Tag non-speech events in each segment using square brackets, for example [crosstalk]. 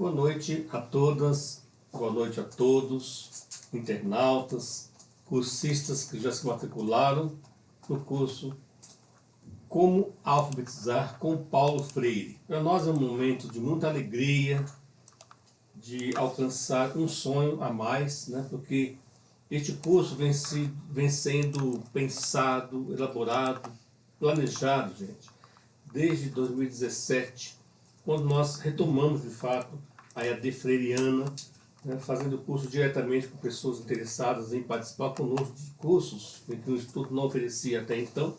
Boa noite a todas, boa noite a todos, internautas, cursistas que já se matricularam no curso Como Alfabetizar com Paulo Freire. Para nós é um momento de muita alegria, de alcançar um sonho a mais, né? porque este curso vem, se, vem sendo pensado, elaborado, planejado, gente, desde 2017, quando nós retomamos de fato a EAD Freiriana, né, fazendo curso diretamente com pessoas interessadas em participar conosco de cursos que o Instituto não oferecia até então.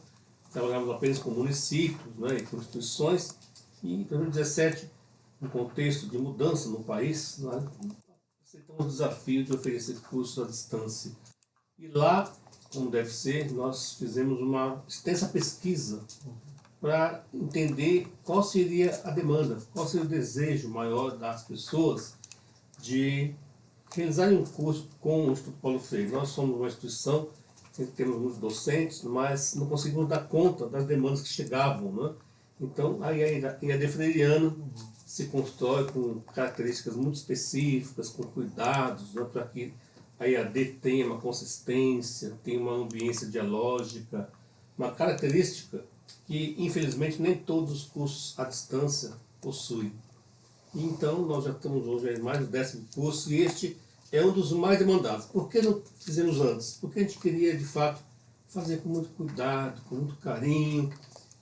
Trabalhávamos apenas com municípios né, e com instituições. E em 2017, no contexto de mudança no país, nós aceitamos o desafio de oferecer cursos à distância. E lá, como deve ser, nós fizemos uma extensa pesquisa para entender qual seria a demanda, qual seria o desejo maior das pessoas de realizarem um curso com o Instituto Paulo Freire. Nós somos uma instituição temos muitos docentes, mas não conseguimos dar conta das demandas que chegavam. Né? Então, aí a IAD se constrói com características muito específicas, com cuidados, né, para que a IAD tenha uma consistência, tenha uma ambiência dialógica, uma característica que infelizmente nem todos os cursos à distância possuem. Então nós já estamos hoje em mais do décimo curso e este é um dos mais demandados. Por que não fizemos antes? Porque a gente queria de fato fazer com muito cuidado, com muito carinho,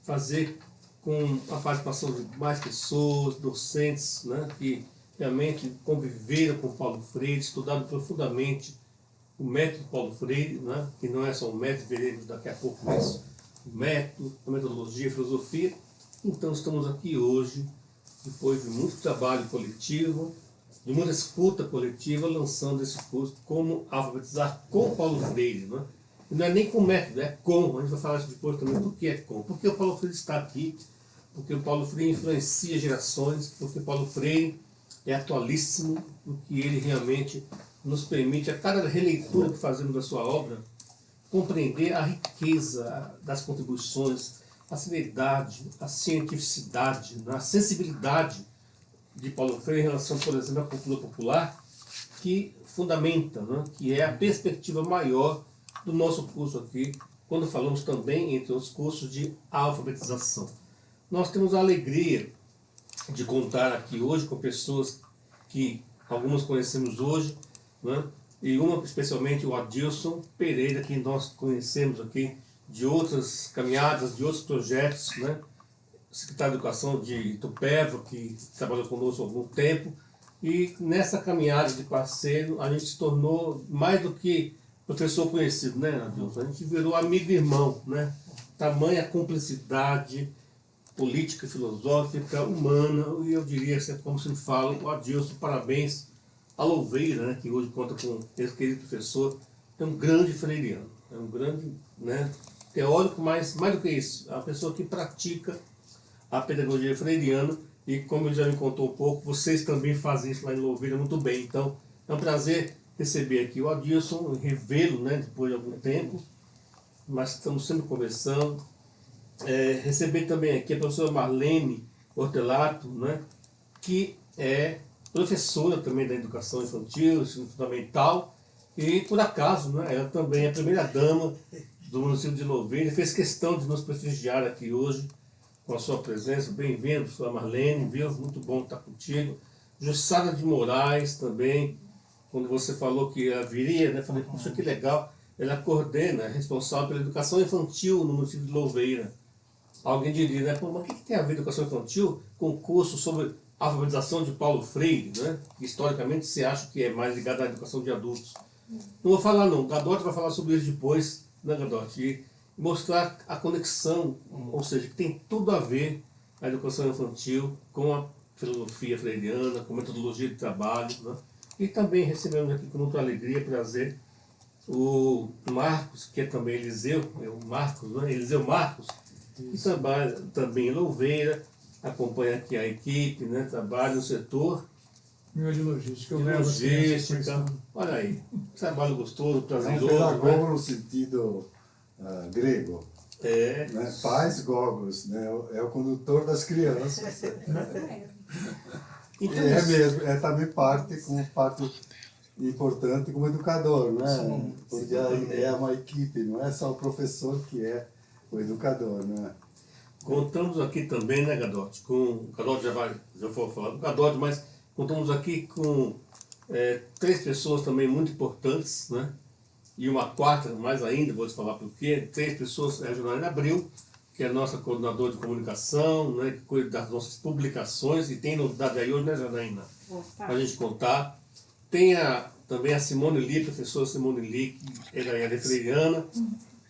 fazer com a participação de mais pessoas, docentes, né, que realmente conviveram com Paulo Freire, estudaram profundamente o método Paulo Freire, né, que não é só um método, veremos daqui a pouco isso, o método, a metodologia, a filosofia. Então estamos aqui hoje, depois de muito trabalho coletivo, de muita escuta coletiva, lançando esse curso Como Alfabetizar com Paulo Freire. Né? Não é nem com método, é com. A gente vai falar depois também do que é com. Porque o Paulo Freire está aqui, porque o Paulo Freire influencia gerações, porque o Paulo Freire é atualíssimo, porque ele realmente nos permite, a cada releitura que fazemos da sua obra, compreender a riqueza das contribuições, a seriedade, a cientificidade, a sensibilidade de Paulo Freire em relação, por exemplo, à cultura popular, que fundamenta, né, que é a perspectiva maior do nosso curso aqui, quando falamos também, entre os cursos, de alfabetização. Nós temos a alegria de contar aqui hoje com pessoas que algumas conhecemos hoje, né, e uma especialmente o Adilson Pereira, que nós conhecemos aqui de outras caminhadas, de outros projetos, né? secretário de Educação de Itupeva, que trabalhou conosco há algum tempo, e nessa caminhada de parceiro a gente se tornou mais do que professor conhecido, né, Adilson? A gente virou amigo e irmão, né? Tamanha cumplicidade política, filosófica, humana, e eu diria, como se fala, o Adilson, parabéns a Louveira, né, que hoje conta com esse querido professor, é um grande freiriano, é um grande né, teórico, mas mais do que isso, é uma pessoa que pratica a pedagogia freiriana e como ele já me contou um pouco, vocês também fazem isso lá em Louveira muito bem. Então, é um prazer receber aqui o Adilson, revê-lo né, depois de algum tempo, mas estamos sempre conversando. É, receber também aqui a professora Marlene Hortelato, né, que é professora também da educação infantil, ensino fundamental, e por acaso, né, ela também é a primeira dama do município de Louveira, fez questão de nos prestigiar aqui hoje com a sua presença. Bem-vindo, sua Marlene, viu? Muito bom estar contigo. Jussara de Moraes também, quando você falou que ela viria, né, falei, puxa, que legal. Ela coordena, é responsável pela educação infantil no município de Louveira. Alguém diria, né, Pô, mas o que tem a ver educação infantil com curso sobre a alfabetização de Paulo Freire, né? que historicamente se acha que é mais ligado à educação de adultos. Não vou falar não, Gadotti vai falar sobre isso depois, né Gadotti? E mostrar a conexão, ou seja, que tem tudo a ver a educação infantil com a filosofia freiriana, com a metodologia de trabalho. Né? E também recebemos aqui com muita alegria e prazer o Marcos, que é também Eliseu, é o Marcos, né? Eliseu Marcos, que trabalha também em Louveira, acompanha aqui a equipe, né, trabalha no setor. Meu de logística. De logística. Olha aí, trabalho gostoso, prazeroso. É um pedagogo né? no sentido uh, grego. É. Né? Faz gogos, né? é o condutor das crianças. [laughs] Então, é mesmo, é também parte, como parte importante como educador, não é? Sim, Porque sim. é uma equipe, não é só o professor que é o educador, não é? Contamos aqui também, né, Gadotti, com... O Gadotti já, vai, já foi falar do Gadotti, mas contamos aqui com é, três pessoas também muito importantes, né? E uma quarta, mais ainda, vou te falar por quê. Três pessoas, é a Janaína Abril, que é a nossa coordenadora de comunicação, né, que cuida das nossas publicações, e tem novidade aí hoje, né, Janaína? Para a gente contar. Tem a, também a Simone Lee, professora Simone Lee, que ela é freiriana,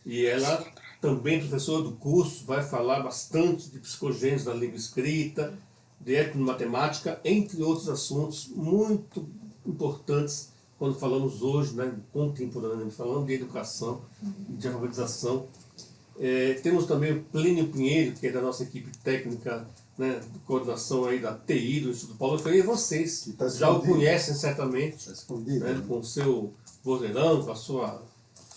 e ela também professora do curso, vai falar bastante de psicogênese da língua escrita, de etnomatemática, entre outros assuntos muito importantes quando falamos hoje, né, contemporaneamente, falando de educação, de alfabetização. É, temos também o Plínio Pinheiro, que é da nossa equipe técnica, né, de coordenação aí da TI, do Instituto Paulo Freire, e vocês tá já o conhecem certamente escondido. né, né? com o seu vozeirão, com a sua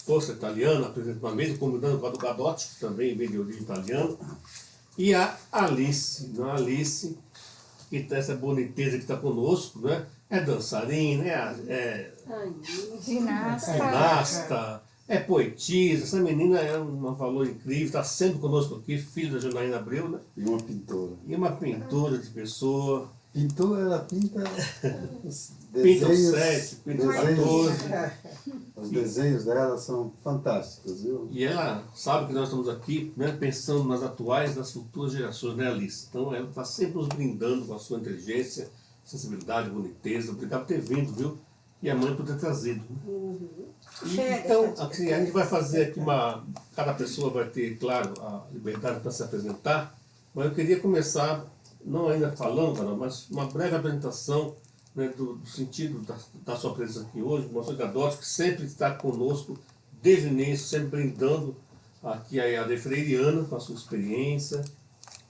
força italiana, apresentando uma mesa, combinando com a do Gadotti, que também vem de origem italiana, e a Alice, né, a Alice, que tem essa boniteza que está conosco, né, é dançarina, é, é Ginasta. ginasta, é poetisa, essa menina é um valor incrível, está sempre conosco aqui, filha da Janaína Abreu, né, E uma pintora. e uma pintura de pessoa, Pintou, ela pinta os [laughs] pinta desenhos. 7, pinta desenhos, 14, [laughs] os desenhos dela são fantásticos, viu? E ela sabe que nós estamos aqui né, pensando nas atuais e nas futuras gerações, né, Alice? Então ela está sempre nos brindando com a sua inteligência, sensibilidade, boniteza. Obrigado por ter vindo, viu? E a mãe por ter trazido. né? E, então, assim, a gente vai fazer aqui uma. Cada pessoa vai ter, claro, a liberdade para se apresentar, mas eu queria começar, não ainda falando, mas uma breve apresentação né, do, do sentido da, da sua presença aqui hoje, do nosso Gadotti, que sempre está conosco desde o início, sempre brindando aqui a AD Freiriana com a sua experiência,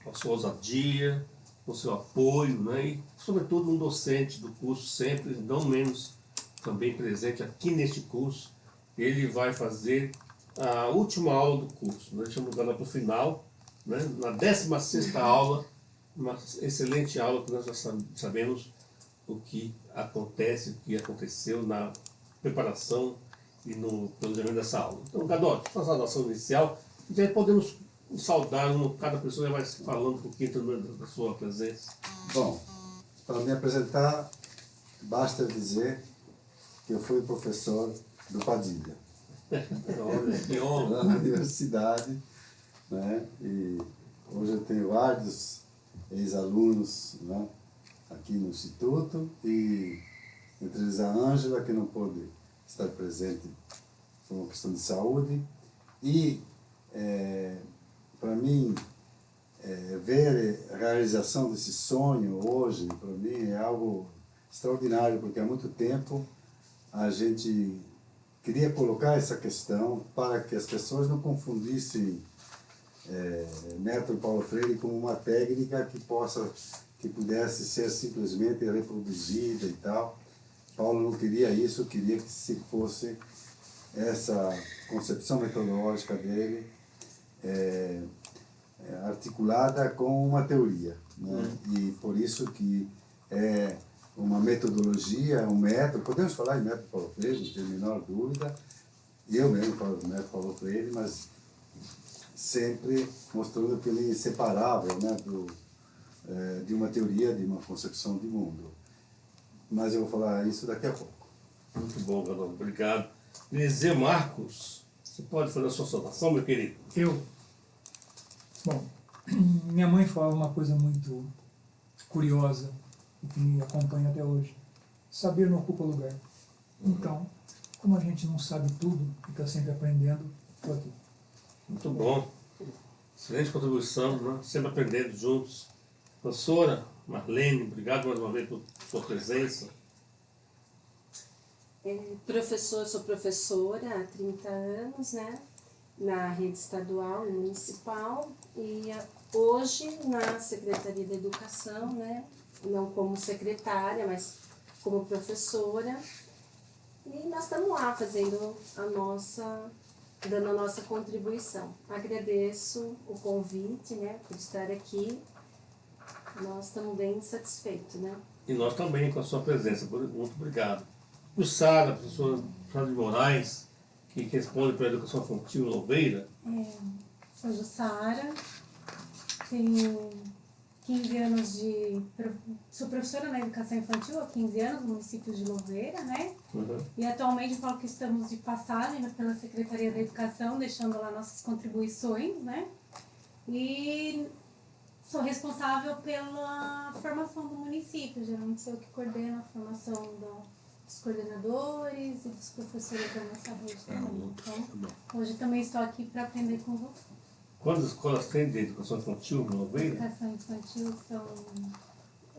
com a sua ousadia, com o seu apoio, né, e sobretudo um docente do curso, sempre, não menos também presente aqui neste curso, ele vai fazer a última aula do curso. Nós estamos agora para o final, né? na 16ª aula, uma excelente aula que nós já sab- sabemos o que acontece, o que aconteceu na preparação e no planejamento dessa aula. Então, Gadotti, sua saudação inicial, e aí podemos saudar, uma, cada pessoa já vai falando um pouquinho da da sua presença. Bom, para me apresentar, basta dizer que eu fui professor do Padilha, [laughs] Olha, que honra. na universidade, né? E hoje eu tenho vários ex-alunos né? aqui no Instituto e entre eles a Ângela, que não pôde estar presente por uma questão de saúde. E, para mim, é, ver a realização desse sonho hoje, para mim, é algo extraordinário, porque há muito tempo a gente queria colocar essa questão para que as pessoas não confundissem é, método Paulo Freire como uma técnica que possa que pudesse ser simplesmente reproduzida e tal. Paulo não queria isso, queria que se fosse essa concepção metodológica dele é, é, articulada com uma teoria. Né? E por isso que é uma metodologia, um método, podemos falar em método Paulo Freire, não tenho a menor dúvida, eu mesmo falo do método Paulo Freire, mas sempre mostrando que ele é inseparável né, do, é, de uma teoria, de uma concepção de mundo. Mas eu vou falar isso daqui a pouco. Muito bom, Gadotti. Obrigado. Eliseu Marcos, você pode fazer a sua saudação, meu querido? Eu. Bom, [clears throat] minha mãe fala uma coisa muito curiosa e que me acompanha até hoje. Saber não ocupa lugar. Então, como a gente não sabe tudo e está sempre aprendendo, estou aqui. Muito bom. Excelente contribuição, né? sempre aprendendo juntos. Professora Marlene, obrigado mais uma vez por sua presença. É, professor, sou professora há 30 anos, né? Na rede estadual e municipal e ah, hoje na Secretaria da Educação, né? Não como secretária, mas como professora. E nós estamos lá fazendo a nossa, dando a nossa contribuição. Agradeço o convite, né? Por estar aqui. Nós estamos bem satisfeitos, né? E nós também com a sua presença. Muito obrigado. O Sara, a professora Sara de Moraes, que responde para a educação infantil Louveira. É, sou Jussara, tenho 15 anos de. Sou professora na educação infantil há 15 anos no município de Louveira, né? Uhum. E atualmente falo que estamos de passagem né, pela Secretaria da Educação, deixando lá nossas contribuições, né? E sou responsável pela formação do município, geralmente sou eu que coordeno a formação da, dos coordenadores e dos professores da nossa rede também. Então, hoje também estou aqui para aprender com você. Quantas escolas tem de educação infantil em Louveira? Educação infantil são.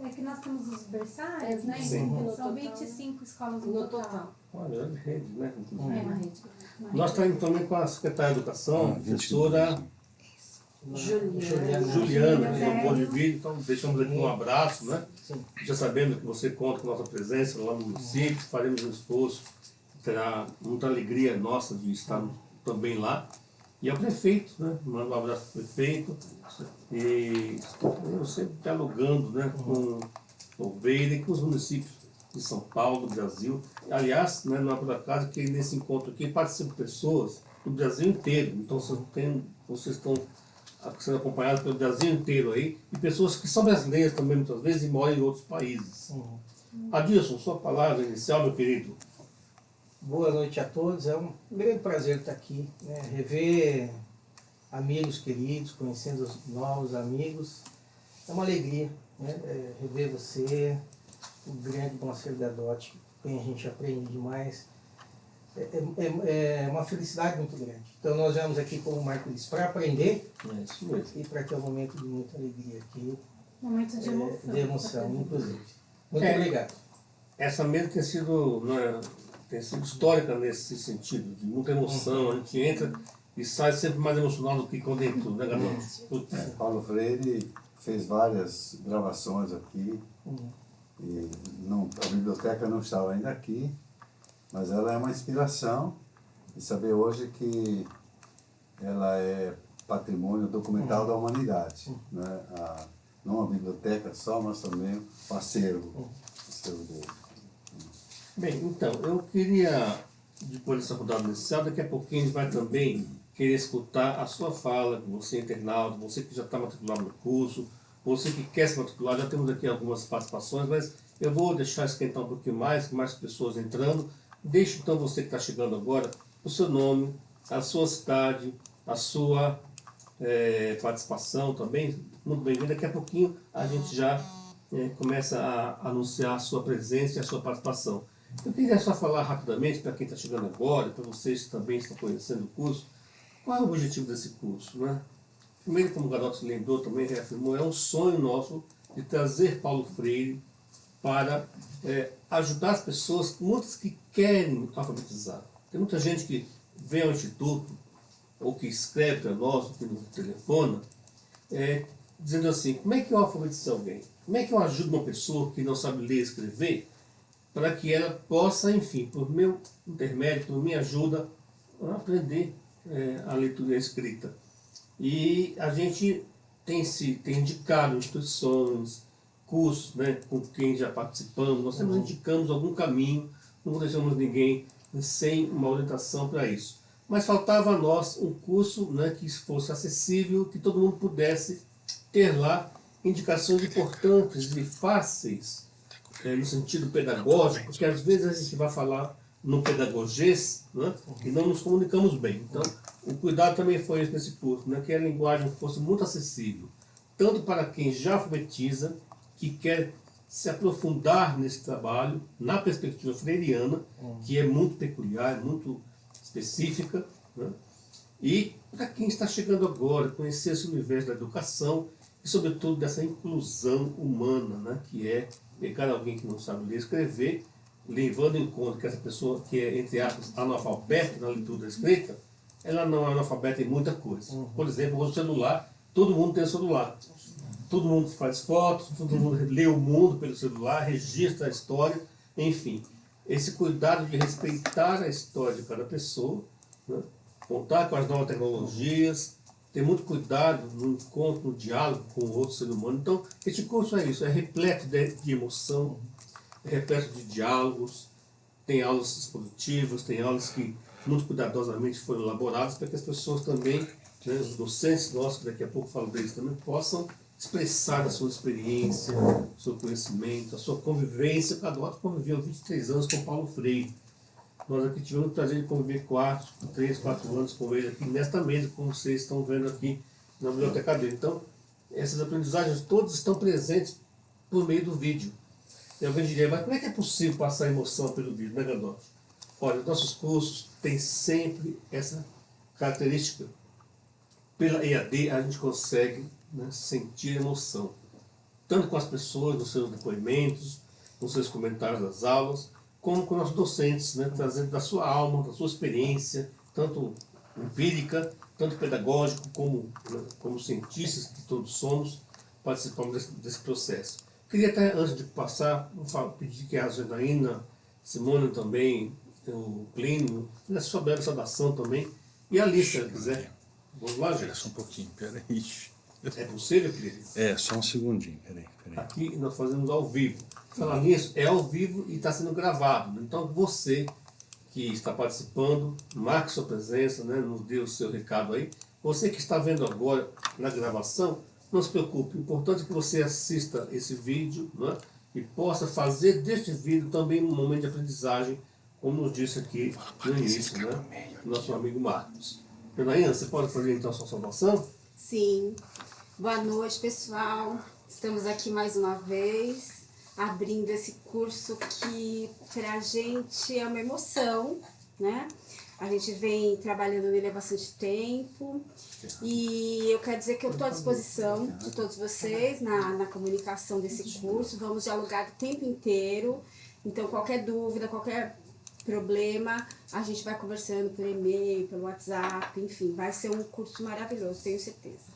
É que nós temos os berçários, É, né? sim. Então, No são total. 25 escolas no, No total. total. Uma grande rede, né? É, uma rede. Nós estamos também com a secretária de Educação, a professora Juliana. Juliana, Juliana, que é. colocou de vídeo, então deixamos aqui um abraço, né? Sim. Já sabendo que você conta com a nossa presença lá no município, faremos um esforço, terá muita alegria nossa de estar também lá. E ao prefeito, né? Mando um abraço ao prefeito. E eu sempre dialogando né? com Louveira e com os municípios de São Paulo, do Brasil. Aliás, né, não é por acaso que nesse encontro aqui participam pessoas do Brasil inteiro. Então vocês, têm, vocês estão sendo acompanhados pelo Brasil inteiro aí, e pessoas que são brasileiras também muitas vezes e moram em outros países. Uhum. Adilson, sua palavra inicial, meu querido. Boa noite a todos. É um grande prazer estar aqui, né? rever amigos queridos, conhecendo os novos amigos. É uma alegria né? É, rever você, o grande Conselho da DOT, com quem a gente aprende demais. É, é, é uma felicidade muito grande. Então nós viemos aqui, como o Marco disse, para aprender É isso mesmo. e para ter um momento de muita alegria aqui, Momento de é, emoção. de emoção, inclusive. Muito É. obrigado. Essa mesa tem sido, tem sido histórica nesse sentido, de muita emoção. A gente entra e sai sempre mais emocionado do que quando entrou, né, Gabriel? Putz. Paulo Freire fez várias gravações aqui. Uhum. E não, a biblioteca não estava ainda aqui, mas ela é uma inspiração. E saber hoje que ela é patrimônio documental da humanidade. Né? A, não a biblioteca só, mas também o acervo, o acervo dele. Bem, então, eu queria, depois dessa rodada inicial, daqui a pouquinho a gente vai também querer escutar a sua fala, você internauta, você que já está matriculado no curso, você que quer se matricular, já temos aqui algumas participações, mas eu vou deixar esquentar um pouquinho mais, com mais pessoas entrando. Deixe então você que está chegando agora, o seu nome, a sua cidade, a sua eh, participação também. Muito bem-vindo. Daqui a pouquinho a gente já eh, começa a anunciar a sua presença e a sua participação. Eu queria só falar rapidamente para quem está chegando agora, para vocês que também estão conhecendo o curso, qual é o objetivo desse curso? Né? Primeiro, como o Garoto lembrou, também reafirmou, é um sonho nosso de trazer Paulo Freire para é, ajudar as pessoas, muitas que querem alfabetizar. Tem muita gente que vem ao Instituto, ou que escreve para nós, ou que nos telefona, é, dizendo assim, como é que eu alfabetizo alguém? Como é que eu ajudo uma pessoa que não sabe ler e escrever, para que ela possa, enfim, por meu intermédio, por minha ajuda, aprender é, a leitura e a escrita. E a gente tem, se, tem indicado instituições, cursos, né, com quem já participamos, nós sempre indicamos algum caminho, não deixamos ninguém sem uma orientação para isso. Mas faltava a nós um curso né, que fosse acessível, que todo mundo pudesse ter lá indicações importantes e fáceis, é, no sentido pedagógico, porque às vezes a gente vai falar no pedagogês né, e não nos comunicamos bem. Então, o cuidado também foi esse nesse curso, né, que a linguagem fosse muito acessível, tanto para quem já alfabetiza, que quer se aprofundar nesse trabalho, na perspectiva freiriana, que é muito peculiar, muito específica, né? e para quem está chegando agora, conhecer esse universo da educação e, sobretudo, dessa inclusão humana, né? que é pegar alguém que não sabe ler e escrever, levando em conta que essa pessoa que é, entre aspas, analfabeta na leitura da escrita, ela não é analfabeta em muita coisa. Por exemplo, o celular, todo mundo tem celular. Todo mundo faz fotos, todo mundo lê o mundo pelo celular, registra a história, enfim. Esse cuidado de respeitar a história de cada pessoa, né? contar com as novas tecnologias, ter muito cuidado no encontro, no diálogo com o outro ser humano. Então, esse curso é isso, é repleto de, de emoção, é repleto de diálogos, tem aulas expositivas, tem aulas que muito cuidadosamente foram elaboradas para que as pessoas também, né, os docentes nossos, que daqui a pouco falo deles também, possam expressar a sua experiência, o seu conhecimento, a sua convivência. Cada outro conviveu 23 anos com Paulo Freire. Nós aqui tivemos o prazer de conviver 4, 3, 4 anos com ele aqui nesta mesa, como vocês estão vendo aqui na biblioteca dele. Então, essas aprendizagens todas estão presentes por meio do vídeo. E alguém diria, mas como é que é possível passar emoção pelo vídeo, né, Gadotti? Olha, nossos cursos têm sempre essa característica. Pela EAD, a gente consegue né, sentir emoção. Tanto com as pessoas, nos seus depoimentos, nos seus comentários das aulas, como com nossos docentes, né, trazendo da sua alma, da sua experiência, tanto empírica, tanto pedagógico, como, né, como cientistas que todos somos, participamos desse, desse processo. Queria até, antes de passar, pedir que a Janaína, Simone também, o Plínio, fizesse sua bela saudação também, e a Alice, se quiser. Vamos lá, gente? Espera só um pouquinho, peraí. É possível, querido? É, só um segundinho, peraí, peraí. Aqui nós fazemos ao vivo. Falar nisso, é ao vivo e está sendo gravado. Então você que está participando, marque sua presença, né, nos dê o seu recado aí. Você que está vendo agora na gravação, não se preocupe. O importante é que você assista esse vídeo né, e possa fazer deste vídeo também um momento de aprendizagem, como nos disse aqui no início, né, nosso amigo Marcos. Janaína, você pode fazer então a sua saudação? Sim. Boa noite, pessoal. Estamos aqui mais uma vez, abrindo esse curso que para a gente é uma emoção, né? A gente vem trabalhando nele há bastante tempo e eu quero dizer que eu estou à disposição de todos vocês na, na comunicação desse curso. Vamos dialogar o tempo inteiro, então qualquer dúvida, qualquer problema, a gente vai conversando por e-mail, pelo WhatsApp, enfim, vai ser um curso maravilhoso, tenho certeza.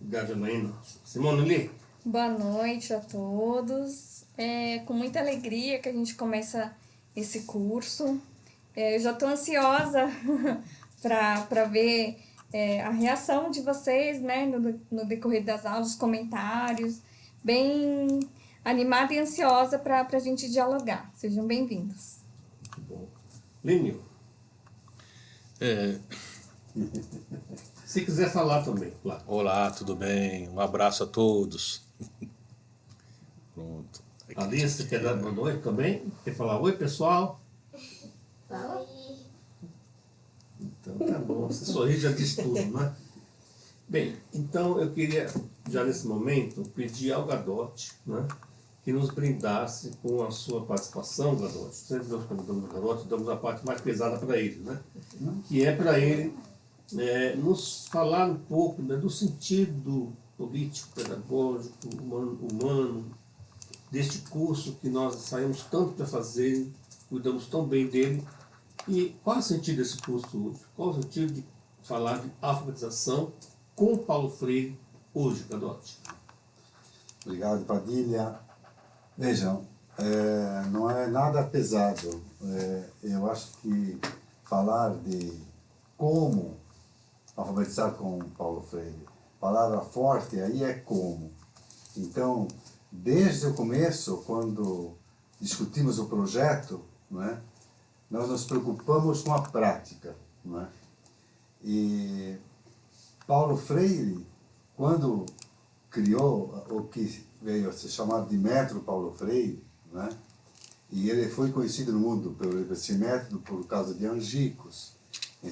Obrigado, Janaína. Simone Lee? Boa noite a todos. É com muita alegria que a gente começa esse curso. É, eu já estou ansiosa [laughs] para ver é, a reação de vocês né, no, no decorrer das aulas, os comentários. Bem animada e ansiosa para a gente dialogar. Sejam bem-vindos. Muito bom. Línio? É, [laughs] [laughs] Se quiser falar também, claro. olá, tudo bem? Um abraço a todos. [laughs] Pronto. Aqui. Alice, quer dar boa noite também? Quer falar oi, pessoal? Então tá bom, você sorri já diz tudo, né? Bem, então eu queria, já nesse momento, pedir ao Gadotti, né, que nos brindasse com a sua participação, Gadotti. Sempre nós convidamos o Gadotti, damos a parte mais pesada para ele, né? Que é para ele é, nos falar um pouco né, do sentido político, pedagógico, humano, humano, deste curso que nós saímos tanto para fazer, cuidamos tão bem dele. E qual é o sentido desse curso hoje? Qual é o sentido de falar de alfabetização com Paulo Freire hoje, Gadotti? Obrigado, Padilha. Vejam, é, não é nada pesado. É, eu acho que falar de como alfabetizar com Paulo Freire, palavra forte aí é como. Então, desde o começo, quando discutimos o projeto, é? nós nos preocupamos com a prática. É? E Paulo Freire, quando criou o que veio a ser chamado de método Paulo Freire, né? e ele foi conhecido no mundo pelo esse método por causa de Angicos, em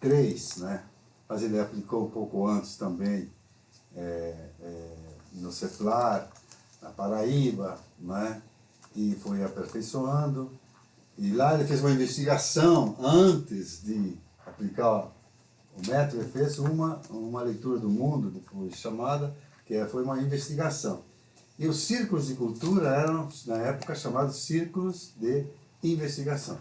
63, né? mas ele aplicou um pouco antes também é, é, no CEPLAR, na Paraíba, né? e foi aperfeiçoando. E lá ele fez uma investigação antes de aplicar o método, ele fez uma, uma leitura do mundo, depois chamada, que foi uma investigação. E os círculos de cultura eram, na época, chamados círculos de investigação.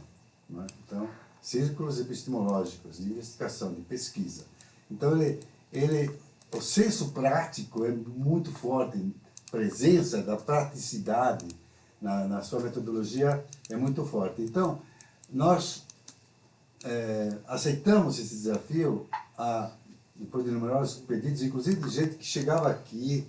Né? Então, círculos epistemológicos, de investigação, de pesquisa. Então, ele, ele, o senso prático é muito forte, presença da praticidade na, na sua metodologia é muito forte. Então, nós é, aceitamos esse desafio há depois de numerosos pedidos, inclusive de gente que chegava aqui,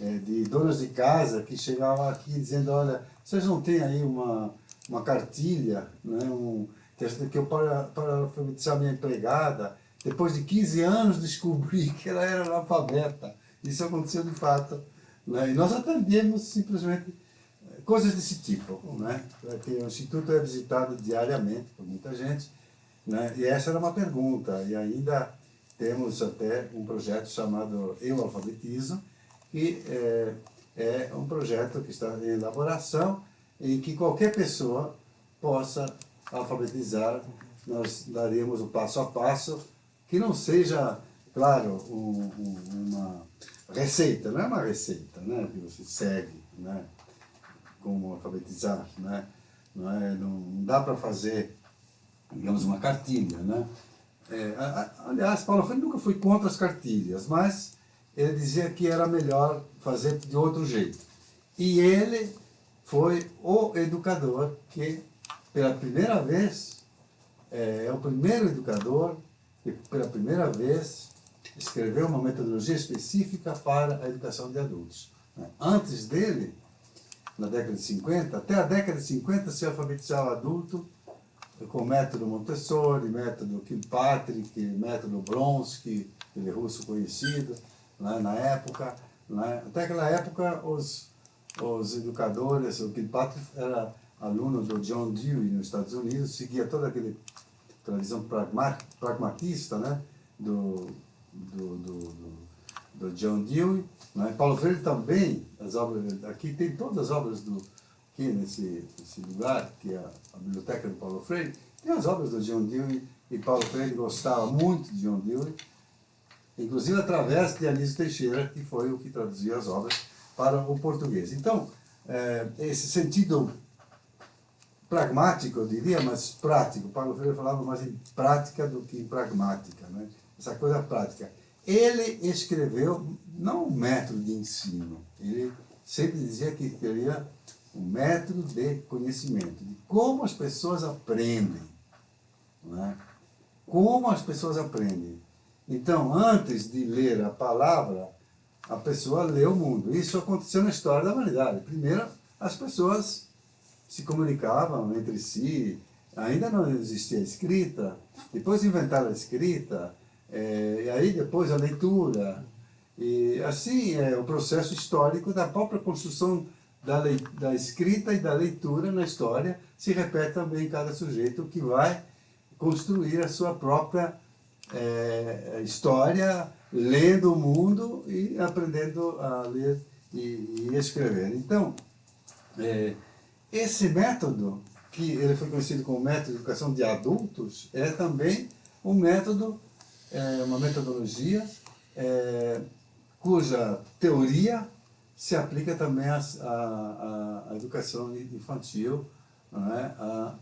é, de donas de casa que chegavam aqui dizendo, olha, vocês não têm aí uma, uma cartilha, né, um, que, eu para, para alfabetizar minha empregada, depois de 15 anos descobri [laughs] que ela era analfabeta. Isso aconteceu de fato. Né? E nós atendemos simplesmente eh, coisas desse tipo. Né? Porque o Instituto é visitado diariamente por muita gente. Né? E essa era uma pergunta. E ainda temos até um projeto chamado Eu Alfabetizo, que é, é um projeto que está em elaboração, em que qualquer pessoa possa alfabetizar. Nós daremos o passo a passo, que não seja, claro, um, um, uma receita, não é uma receita né, que você segue, né, como alfabetizar, né, não, é, não dá para fazer, digamos, uma cartilha, né. É, aliás, Paulo Freire nunca foi contra as cartilhas, mas ele dizia que era melhor fazer de outro jeito. E ele foi o educador que, pela primeira vez, é, é o primeiro educador que, pela primeira vez, escreveu uma metodologia específica para a educação de adultos. Né? Antes dele, na década de 50, até a década de 50 se alfabetizava adulto com o método Montessori, método Kilpatrick, método Bronsky, aquele russo conhecido, né, na época. Né? Até aquela época, os, os educadores, o Kilpatrick era aluno do John Dewey nos Estados Unidos, seguia toda aquela tradição pragmatista né? do, do, do, do, John Dewey. Né? Paulo Freire também, as obras, aqui tem todas as obras do, aqui nesse, nesse lugar, que é a, a biblioteca do Paulo Freire, tem as obras do John Dewey, e Paulo Freire gostava muito de John Dewey, inclusive através de Anísio Teixeira, que foi o que traduziu as obras para o português. Então, é, esse sentido pragmático, eu diria, mas prático, Paulo Freire falava mais em prática do que em pragmática, né? essa coisa prática. Ele escreveu, não um método de ensino, ele sempre dizia que queria um método de conhecimento, de como as pessoas aprendem. Né? Como as pessoas aprendem. Então, antes de ler a palavra, a pessoa lê o mundo. Isso aconteceu na história da humanidade. Primeiro, as pessoas se comunicavam entre si, ainda não existia escrita, depois inventaram a escrita, é, e aí depois a leitura. E assim é o processo histórico da própria construção da, lei, da escrita e da leitura na história se repete também em cada sujeito que vai construir a sua própria é, história, lendo o mundo e aprendendo a ler e, e escrever. Então, é, esse método, que ele foi conhecido como método de educação de adultos, é também um método, é, uma metodologia é, cuja teoria se aplica também à, educação infantil, não é? a,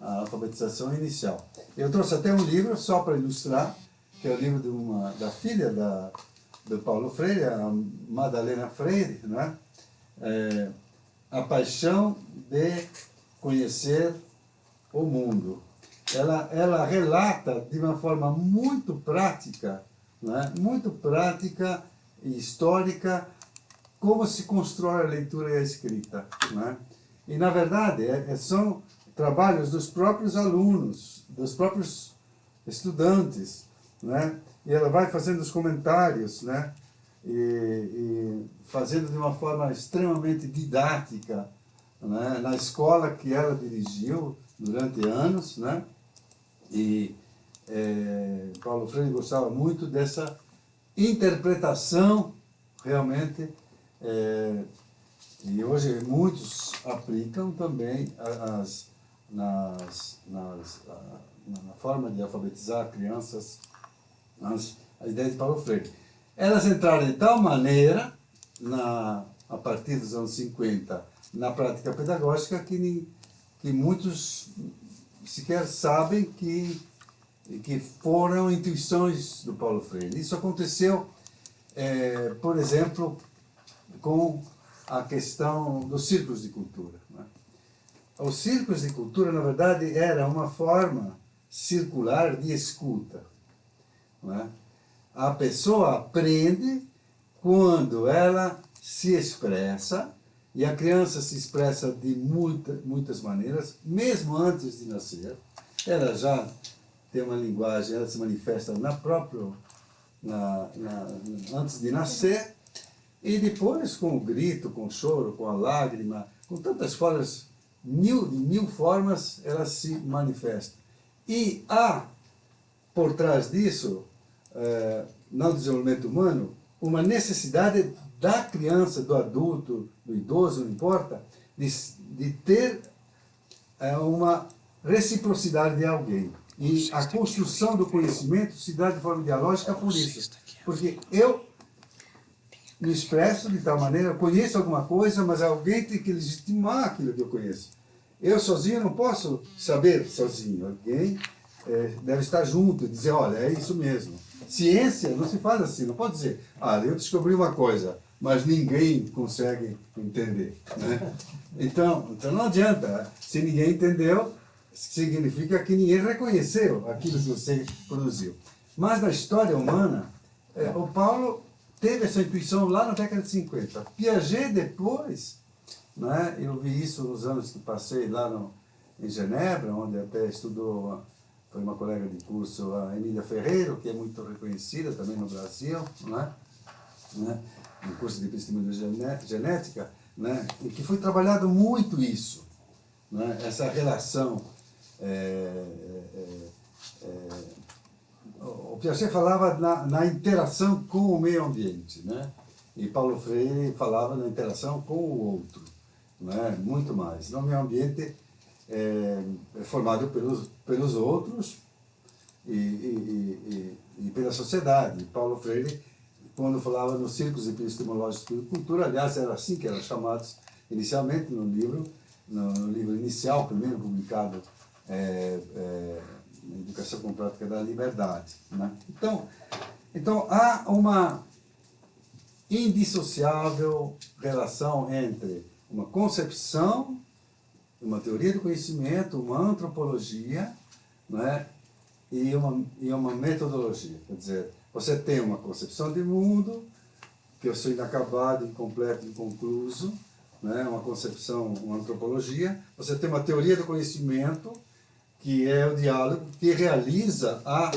a alfabetização inicial. Eu trouxe até um livro só para ilustrar, que é o livro de uma, da filha da, do Paulo Freire, a Madalena Freire, não é? A paixão de conhecer o mundo. Ela, ela relata de uma forma muito prática, é? muito prática e histórica, como se constrói a leitura e a escrita. É? E, na verdade, é, é, são trabalhos dos próprios alunos, dos próprios estudantes. Né? E ela vai fazendo os comentários, né? E, e fazendo de uma forma extremamente didática, né? na escola que ela dirigiu durante anos, né? e é, Paulo Freire gostava muito dessa interpretação realmente, é, e hoje muitos aplicam também as, nas, nas, na forma de alfabetizar crianças, as, a ideia de Paulo Freire. Elas entraram de tal maneira, na, a partir dos anos 50, na prática pedagógica, que, que muitos sequer sabem que, que foram intuições do Paulo Freire. Isso aconteceu, é, por exemplo, com a questão dos círculos de cultura. Né? Os círculos de cultura, na verdade, era uma forma circular de escuta. Né? A pessoa aprende quando ela se expressa, e a criança se expressa de muita, muitas maneiras, mesmo antes de nascer. Ela já tem uma linguagem, ela se manifesta na própria, na, na, antes de nascer, e depois com o grito, com o choro, com a lágrima, com tantas formas, mil, de mil formas, ela se manifesta. E há, por trás disso, é, no desenvolvimento humano, uma necessidade da criança, do adulto, do idoso, não importa, de, de ter é, uma reciprocidade de alguém. E a construção do conhecimento se dá de forma dialógica por isso. Porque eu me expresso de tal maneira, conheço alguma coisa, mas alguém tem que legitimar aquilo que eu conheço. Eu sozinho não posso saber sozinho. Alguém é, deve estar junto e dizer, olha, é isso mesmo. Ciência não se faz assim, não pode dizer, ah, eu descobri uma coisa, mas ninguém consegue entender. Né? Então, então não adianta, se ninguém entendeu, significa que ninguém reconheceu aquilo que você produziu. Mas na história humana, é, o Paulo teve essa intuição lá na década de 50. Piaget depois, né, eu vi isso nos anos que passei lá no, em Genebra, onde até estudou, foi uma colega de curso, a Emília Ferreiro, que é muito reconhecida também no Brasil, né, né, no curso de epistemologia genética, né, e que foi trabalhado muito isso, né, essa relação é, é, é, o Piaget falava na, na, interação com o meio ambiente, né? E Paulo Freire falava na interação com o outro, né? Muito mais. No meio ambiente é, é formado pelos, pelos outros e, e, e, e, pela sociedade. Paulo Freire, quando falava nos círculos epistemológicos de cultura, aliás, era assim que eram chamados inicialmente no livro, no, no livro inicial, primeiro publicado é, é, educação com prática da liberdade. Né? Então, então, há uma indissociável relação entre uma concepção, uma teoria do conhecimento, uma antropologia né? e, uma, e uma metodologia. Quer dizer, você tem uma concepção de mundo, que eu sou inacabado, incompleto, inconcluso, né? uma concepção, uma antropologia. Você tem uma teoria do conhecimento, que é o diálogo que realiza a,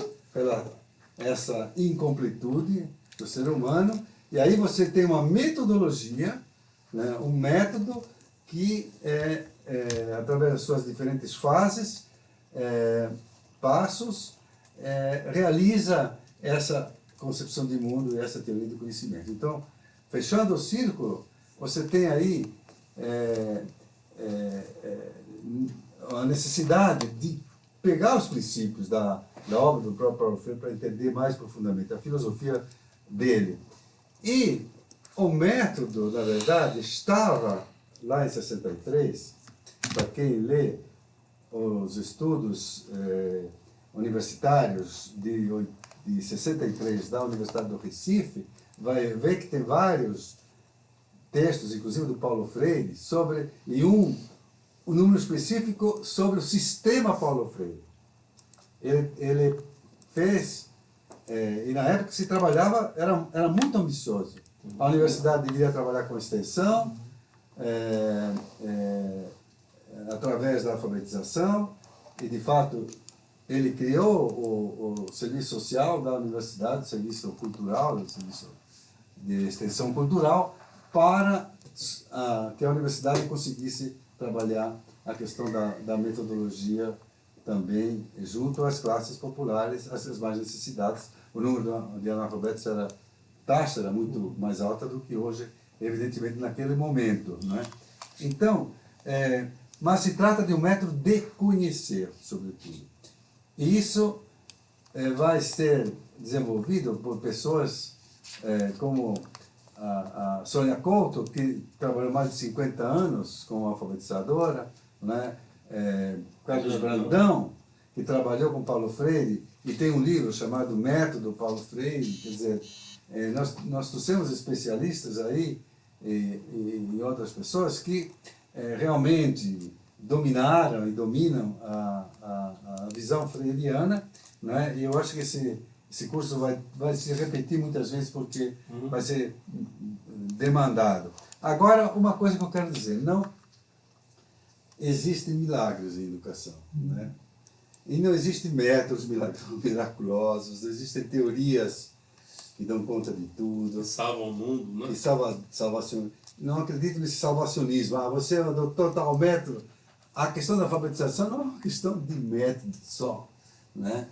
essa incompletude do ser humano, e aí você tem uma metodologia, né, um método que, é, é, através das suas diferentes fases, é, passos, é, realiza essa concepção de mundo e essa teoria do conhecimento. Então, fechando o círculo, você tem aí a necessidade de pegar os princípios da, da obra do próprio Freire para entender mais profundamente a filosofia dele. E o método, na verdade, estava lá em 63, para quem lê os estudos eh, universitários de, de 63 da Universidade do Recife, vai ver que tem vários textos, inclusive do Paulo Freire, sobre, e um um número específico sobre o sistema Paulo Freire. Ele, ele fez, é, e na época se trabalhava, era, era muito ambicioso. A universidade deveria trabalhar com extensão, é, através da alfabetização, e de fato ele criou o, o serviço social da universidade, o serviço cultural, o serviço de extensão cultural, para a, que a universidade conseguisse trabalhar a questão da, da metodologia também junto às classes populares, às mais necessidades. O número de analfabetos era, taxa era muito mais alta do que hoje, evidentemente, naquele momento. Né? Então, é, mas se trata de um método de conhecer, sobretudo. E isso é, vai ser desenvolvido por pessoas é, como a, a Sônia Couto, que trabalhou mais de 50 anos como alfabetizadora, né? É, Carlos Brandão, que trabalhou com Paulo Freire, e tem um livro chamado Método Paulo Freire, quer dizer, é, nós, nós trouxemos especialistas aí, e, e, e outras pessoas que é, realmente dominaram e dominam a, a, a visão freiriana, né? e eu acho que esse, esse curso vai, vai se repetir muitas vezes porque Uhum. vai ser demandado. Agora, uma coisa que eu quero dizer, não existem milagres em educação, né? E não existem métodos [laughs] miraculosos, existem teorias que dão conta de tudo, Salvam o mundo, né? que salva, salvacion... não acredito nesse salvacionismo. Ah, você é o doutor tal método. A questão da alfabetização não é uma questão de método só. Né?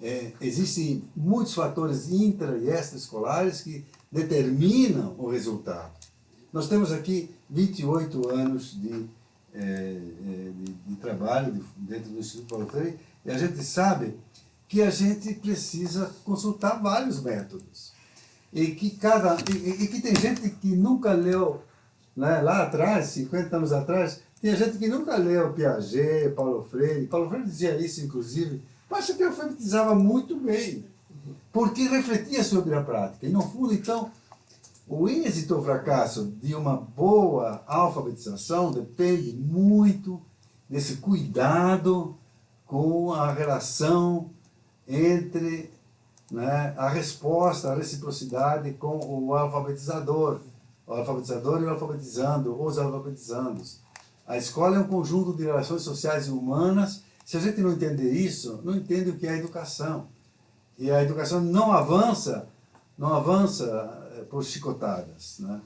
É, existem muitos fatores intra e extraescolares que determinam o resultado. Nós temos aqui 28 anos de, eh, eh, de, de trabalho de- dentro do Instituto Paulo Freire e a gente sabe que a gente precisa consultar vários métodos. E que, cada, e, e que tem gente que nunca leu, né, lá atrás, 50 anos atrás, tinha gente que nunca leu Piaget, Paulo Freire. Paulo Freire dizia isso, inclusive, mas que alfabetizava muito bem, porque refletia sobre a prática. E, no fundo, então, o êxito ou fracasso de uma boa alfabetização depende muito desse cuidado com a relação entre né, a resposta, a reciprocidade com o alfabetizador, o alfabetizador e o alfabetizando, os alfabetizandos. A escola é um conjunto de relações sociais e humanas. Se a gente não entender isso, não entende o que é educação. E a educação não avança, não avança eh, por chicotadas, né?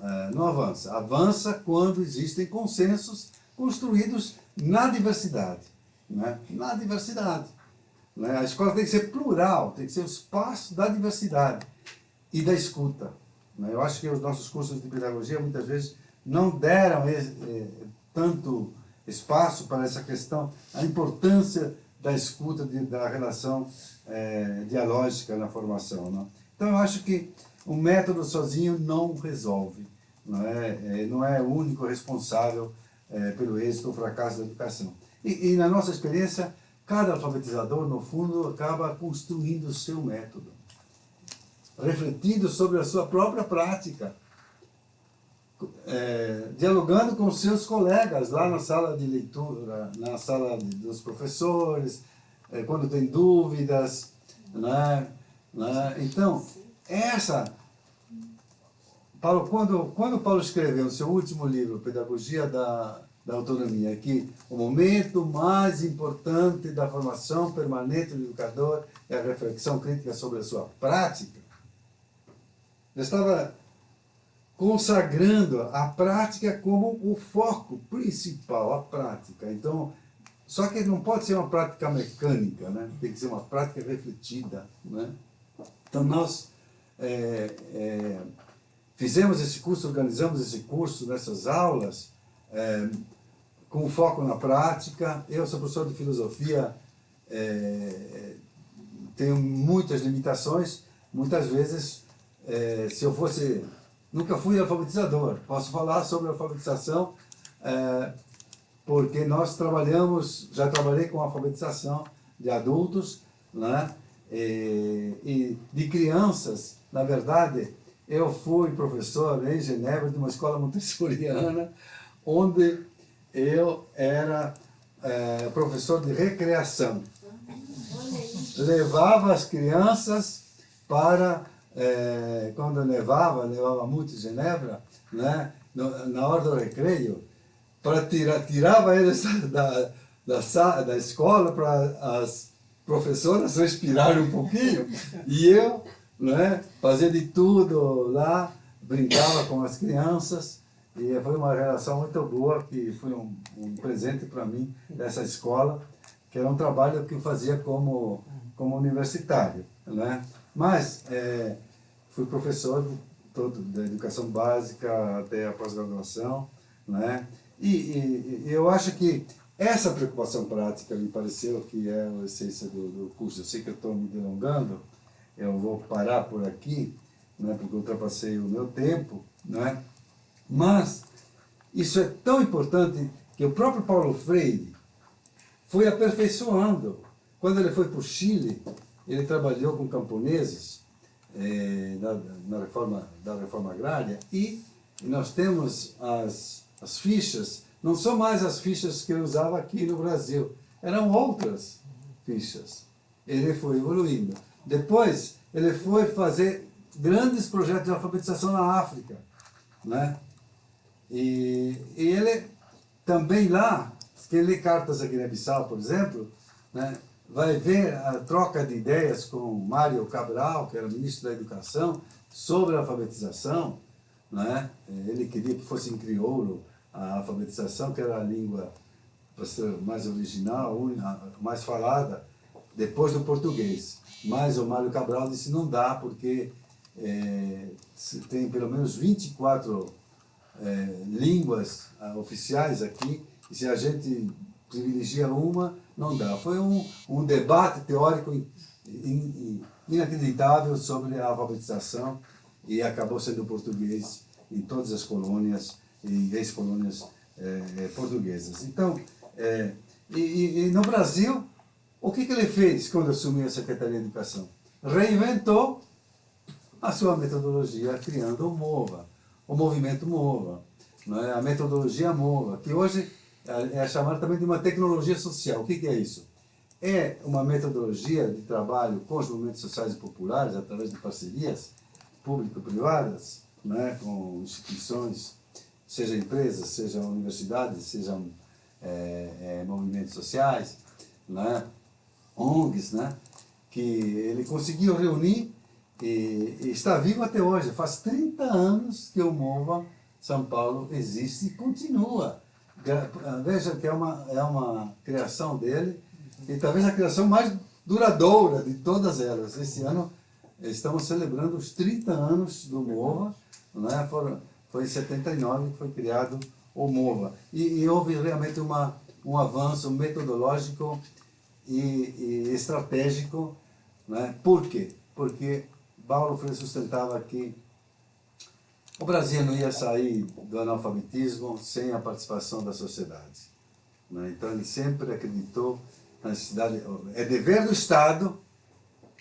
Eh, não avança. Avança quando existem consensos construídos na diversidade, né? Na diversidade. Né? A escola tem que ser plural, tem que ser o espaço da diversidade e da escuta. né? Eu acho que os nossos cursos de pedagogia muitas vezes não deram eh, eh, tanto espaço para essa questão, a importância da escuta, de, da relação eh, dialógica na formação. Não? Então eu acho que o método sozinho não resolve, não é, Eh, não é o único responsável eh, pelo êxito ou fracasso da educação. E, e na nossa experiência, cada alfabetizador, no fundo, acaba construindo o seu método, refletindo sobre a sua própria prática, é, dialogando com seus colegas lá na sala de leitura, na sala de, dos professores, é, quando tem dúvidas, né? né? Então, essa... Paulo, quando, quando Paulo escreveu no seu último livro, Pedagogia da, da Autonomia, que o momento mais importante da formação permanente do educador é a reflexão crítica sobre a sua prática, ele estava consagrando a prática como o foco principal, a prática. Então, só que não pode ser uma prática mecânica, né? tem que ser uma prática refletida. Né? Então, nós é, é, fizemos esse curso, organizamos esse curso nessas aulas, é, com foco na prática. Eu sou professor de filosofia, é, tenho muitas limitações, muitas vezes, é, se eu fosse nunca fui alfabetizador. Posso falar sobre alfabetização é, porque nós trabalhamos, já trabalhei com alfabetização de adultos, né? E, e de crianças, na verdade, eu fui professor em Genebra de uma escola montessoriana, onde eu era é, professor de recreação. Levava as crianças para é, quando nevava, nevava muito Genebra, né, na hora do recreio, para tirar, tirava eles [laughs] da, da, da, da escola para as professoras respirarem um pouquinho, e eu né, fazia de tudo lá, brincava com as crianças, e foi uma relação muito boa, que foi um, um presente para mim dessa escola, que era um trabalho que eu fazia como, como universitário. Né? Mas é, fui professor todo, da educação básica até a pós-graduação, né? E, e, e, eu acho que essa preocupação prática me pareceu que é a essência do, do curso. Eu sei que eu estou me delongando, eu vou parar por aqui, né, porque ultrapassei o meu tempo, né? Mas isso é tão importante que o próprio Paulo Freire foi aperfeiçoando. Quando ele foi para o Chile, ele trabalhou com camponeses, eh, na, na, reforma, da reforma agrária, e, nós temos as, as fichas, não são mais as fichas que eu usava aqui no Brasil, eram outras fichas. Ele foi evoluindo. Depois, ele foi fazer grandes projetos de alfabetização na África. Né? E, e ele também lá, quem lê cartas aqui na Bissau, por exemplo, né, vai ver a troca de ideias com Mário Cabral, que era ministro da Educação, sobre a alfabetização. Né? Ele queria que fosse em crioulo a alfabetização, que era a língua mais original, mais falada, depois do português. Mas o Mário Cabral disse não dá, porque é, tem pelo menos 24 é, línguas ah, oficiais aqui, e se a gente privilegia uma, não dá. Foi um, um debate teórico in, in, inacreditável sobre a alfabetização e acabou sendo português em todas as colônias e ex-colônias é, é, portuguesas. Então, é, e, e, no Brasil, o que, que ele fez quando assumiu a Secretaria de Educação? Reinventou a sua metodologia criando o MOVA, o movimento MOVA, é? a metodologia MOVA, que hoje é, chamada também de uma tecnologia social. O que, que é isso? É uma metodologia de trabalho com os movimentos sociais e populares, através de parcerias público-privadas, é? com instituições, seja empresas, seja universidades, sejam é, é, movimentos sociais, né? ONGs, né? que ele conseguiu reunir e, e, está vivo até hoje. Faz 30 anos que o MOVA São Paulo existe e continua. Veja que é uma, é uma criação dele e talvez a criação mais duradoura de todas elas. Esse ano estamos celebrando os 30 anos do MOVA, né? Foram, foi em 79 que foi criado o MOVA. E, e houve realmente uma, um avanço metodológico e, e estratégico. Né? Por quê? Porque Paulo Freire sustentava que o Brasil não ia sair do analfabetismo sem a participação da sociedade. Né? Então ele sempre acreditou na necessidade, é dever do Estado,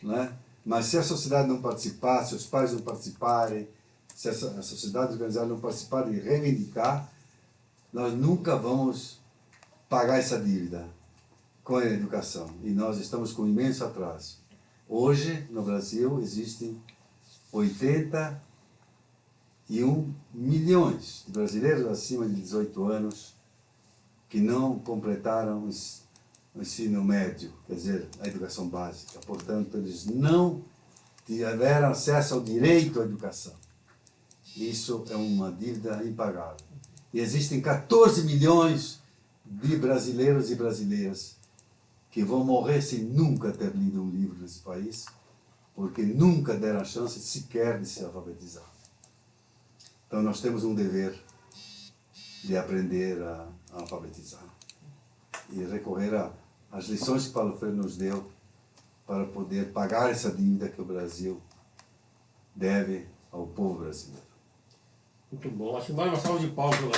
né? mas se a sociedade não participar, se os pais não participarem, se a sociedade organizada não participar e reivindicar, nós nunca vamos pagar essa dívida com a educação. E nós estamos com imenso atraso. Hoje, no Brasil, existem 81 milhões de brasileiros acima de 18 anos que não completaram o ensino médio, quer dizer, a educação básica. Portanto, eles não tiveram acesso ao direito à educação. Isso é uma dívida impagável. E existem 14 milhões de brasileiros e brasileiras que vão morrer sem nunca ter lido um livro nesse país, porque nunca deram a chance sequer de se alfabetizar. Então nós temos um dever de aprender a, alfabetizar e recorrer às lições que Paulo Freire nos deu para poder pagar essa dívida que o Brasil deve ao povo brasileiro. Muito bom. Acho que vale uma salva de palmas para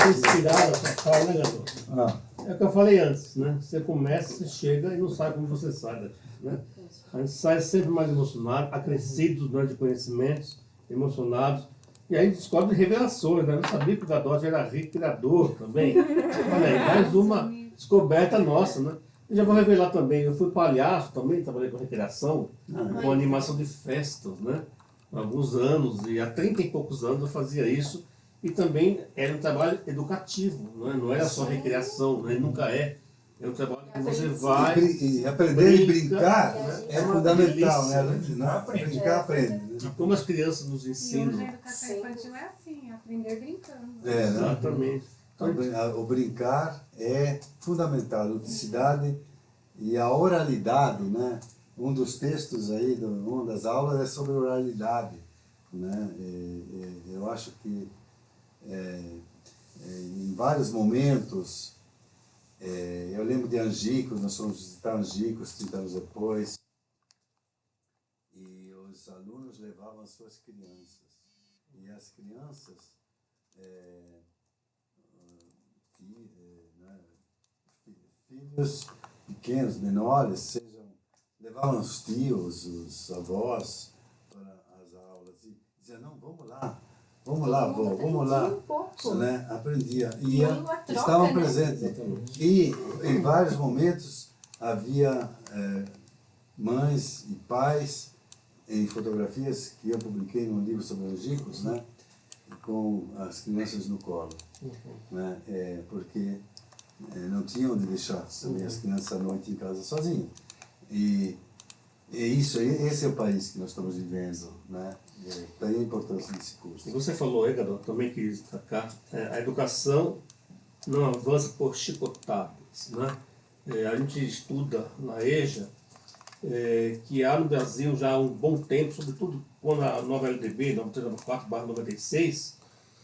Essa fala, né, Gandô? Ah. É o que eu falei antes, né? Você começa, você chega e não sabe como você sai daqui, né? A gente sai sempre mais emocionado, acrescidos né, de conhecimentos, emocionados. E aí descobre revelações, né? Eu não sabia que o Gadotti era rico criador também. [laughs] Olha aí, mais uma descoberta nossa, né? Eu já vou revelar também, eu fui palhaço também, trabalhei com recreação, ah. com animação de festas, né? Há alguns anos, e há 30 e poucos anos eu fazia isso e também era um trabalho educativo, não, é? não era só recreação, né? nunca é. É um trabalho que você vai. E, aprender brinca, e brincar né? é, é fundamental, né? Não aprende. Brincar, aprende. Né? Como as crianças nos ensinam. E a educação infantil é assim, aprender brincando. É, né? Exatamente. Então, o brincar é fundamental, a ludicidade e a oralidade, né? Um dos textos aí, uma das aulas é sobre oralidade, né? E, e, eu acho que é, é, em vários momentos. É, eu lembro de Angicos, nós fomos visitar Angicos 30 anos depois, e os alunos levavam as suas crianças. E as crianças, é, né, filhos pequenos, menores, sejam, levavam os tios, os avós para as aulas e diziam, não, vamos lá, Vamos lá, vó, vamos lá. Um pouco. Né? Aprendia. E estavam né? presentes. E em vários momentos havia é, mães e pais em fotografias que eu publiquei num livro sobre os ricos, né? com as crianças no colo, Uhum. né? É, porque é, não tinham onde deixar também as crianças à noite em casa sozinhas. E é isso, aí, esse é o país que nós estamos vivendo, né? É, daí a importância desse curso. E você falou, aí, Gadot, também quis destacar, é, a educação não avança por chicotadas. Né? É, a gente estuda na EJA é, que há no Brasil já há um bom tempo, sobretudo quando a nova LDB, 9394-96,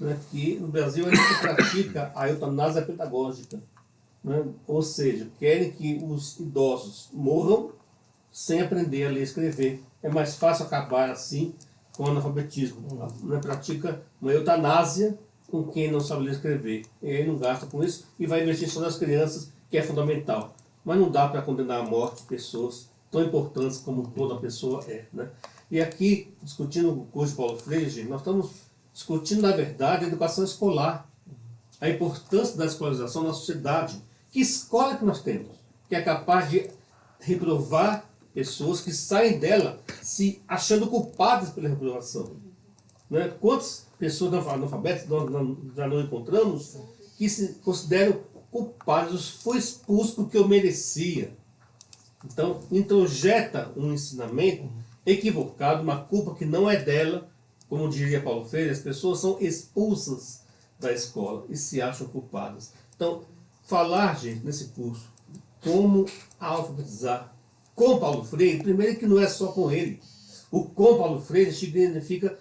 né, que no Brasil a gente pratica a eutanásia pedagógica. Né? Ou seja, querem que os idosos morram sem aprender a ler e escrever. É mais fácil acabar assim com o analfabetismo. Né? Pratica uma eutanásia com quem não sabe ler e escrever. E aí não gasta com isso e vai investir só nas crianças, que é fundamental. Mas não dá para condenar à morte pessoas tão importantes como toda pessoa é. Né? E aqui, discutindo o curso de Paulo Freire, nós estamos discutindo, na verdade, a educação escolar. A importância da escolarização na sociedade. Que escola que nós temos? Que é capaz de reprovar pessoas que saem dela se achando culpadas pela reprovação. Né? Quantas pessoas analfabetas nós já não encontramos que se consideram culpados, foi expulso porque eu merecia. Então, introjeta um ensinamento equivocado, uma culpa que não é dela, como diria Paulo Freire, as pessoas são expulsas da escola e se acham culpadas. Então, falar, gente, nesse curso, como alfabetizar com Paulo Freire, primeiro que não é só com ele. O com Paulo Freire significa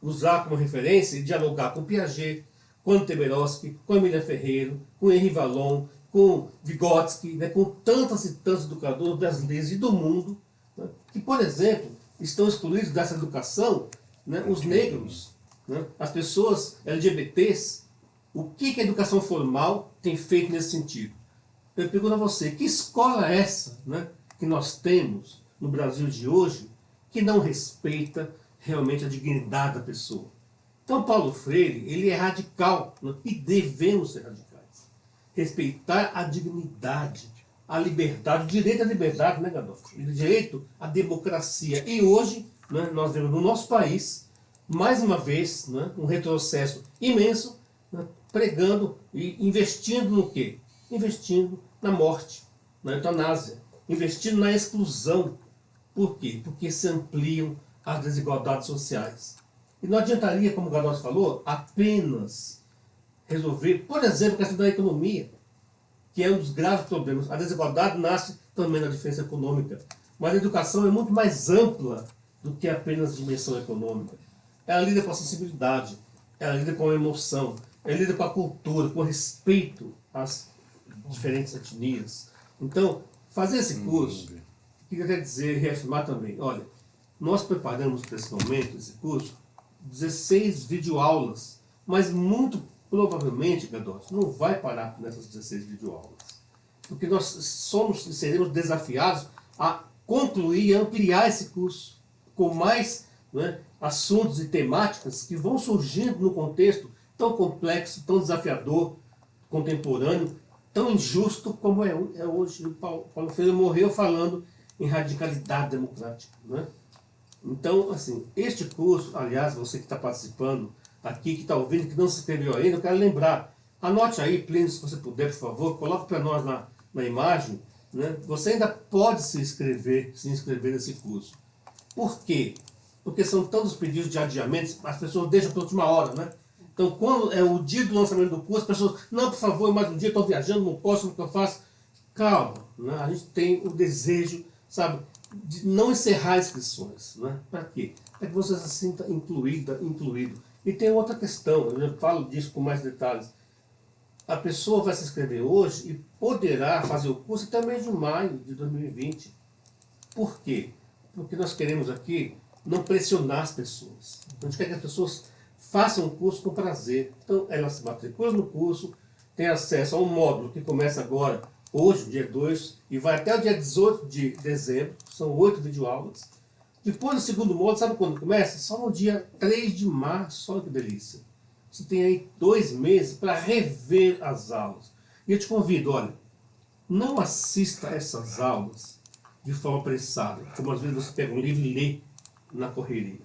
usar como referência e dialogar com Piaget, com Teberoski, com Emília Ferreiro, com Henri Vallon, com Vygotsky, né, com tantos e tantos educadores brasileiros e do mundo, né, que, por exemplo, estão excluídos dessa educação né, os negros, né, as pessoas LGBTs. O que, que a educação formal tem feito nesse sentido? Eu pergunto a você, que escola é essa né, que nós temos no Brasil de hoje que não respeita realmente a dignidade da pessoa? Então, Paulo Freire, ele é radical, né, e devemos ser radicais. Respeitar a dignidade, a liberdade, o direito à liberdade, né, Gadolfo? O direito à democracia. E hoje, né, nós vemos no nosso país, mais uma vez, né, um retrocesso imenso, né, pregando e investindo no quê? Investindo na morte, na eutanásia, investindo na exclusão. Por quê? Porque se ampliam as desigualdades sociais. E não adiantaria, como o Gadot falou, apenas resolver, por exemplo, a questão da economia, que é um dos graves problemas. A desigualdade nasce também na diferença econômica. Mas a educação é muito mais ampla do que apenas dimensão econômica. Ela lida com a sensibilidade, ela lida com a emoção, ela lida com a cultura, com o respeito às diferentes etnias. Então, fazer esse curso, queria até dizer, reafirmar também, olha, nós preparamos para esse momento, esse curso, 16 videoaulas, mas muito provavelmente, Gadot, não vai parar nessas 16 videoaulas. Porque nós somos e seremos desafiados a concluir e ampliar esse curso com mais né, assuntos e temáticas que vão surgindo no contexto tão complexo, tão desafiador, contemporâneo, tão injusto como é, é hoje. O Paulo, Freire morreu falando em radicalidade democrática. Né? Então, assim, este curso, aliás, você que está participando aqui, que está ouvindo, que não se inscreveu ainda, eu quero lembrar, anote aí, Plínio, se você puder, por favor, coloque para nós na, na imagem, né? você ainda pode se inscrever, se inscrever nesse curso. Por quê? Porque são tantos pedidos de adiamentos, as pessoas deixam para a última hora, né? Então, quando é o dia do lançamento do curso, as pessoas, não, por favor, mais um dia, estou viajando, não posso, eu faço? Calma, né? a gente tem o desejo, sabe, de não encerrar inscrições. Né? Para quê? Para que você se sinta incluída, incluído. E tem outra questão, eu já falo disso com mais detalhes. A pessoa vai se inscrever hoje e poderá fazer o curso até mês de maio de 2020. Por quê? Porque nós queremos aqui não pressionar as pessoas. A gente quer que as pessoas façam o curso com prazer. Então, elas se matriculam no curso, têm acesso a um módulo que começa agora, hoje, dia 2, e vai até o dia 18 de dezembro, são oito videoaulas. Depois do segundo módulo, sabe quando começa? Só no dia 3 de março, olha que delícia. Você tem aí dois meses para rever as aulas. E eu te convido, olha, não assista essas aulas de forma apressada, como às vezes você pega um livro e lê na correria.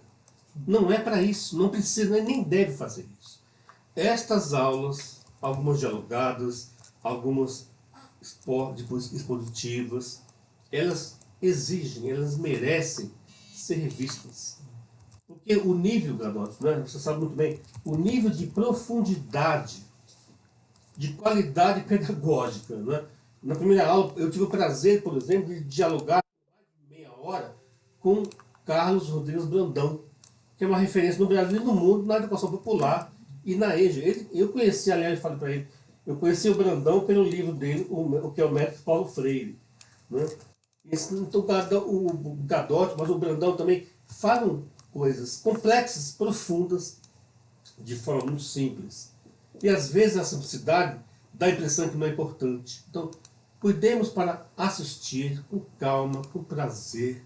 Não é para isso, não precisa nem deve fazer isso. Estas aulas, algumas dialogadas, algumas expositivas, elas exigem, elas merecem ser vistas. Porque o nível, Gadotti, né, você sabe muito bem, o nível de profundidade, de qualidade [laughs] pedagógica. Né? Na primeira aula, eu tive o prazer, por exemplo, de dialogar meia hora com Carlos Rodrigues Brandão, que é uma referência no Brasil e no mundo na educação popular e na EJA. Ele, eu conheci, aliás, eu falei para ele, eu conheci o Brandão pelo livro dele, o, que é o método Paulo Freire. Né? Esse, então, o Gadotti, mas o Brandão também falam coisas complexas, profundas, de forma muito simples. E às vezes a simplicidade dá a impressão que não é importante. Então, cuidemos para assistir com calma, com prazer,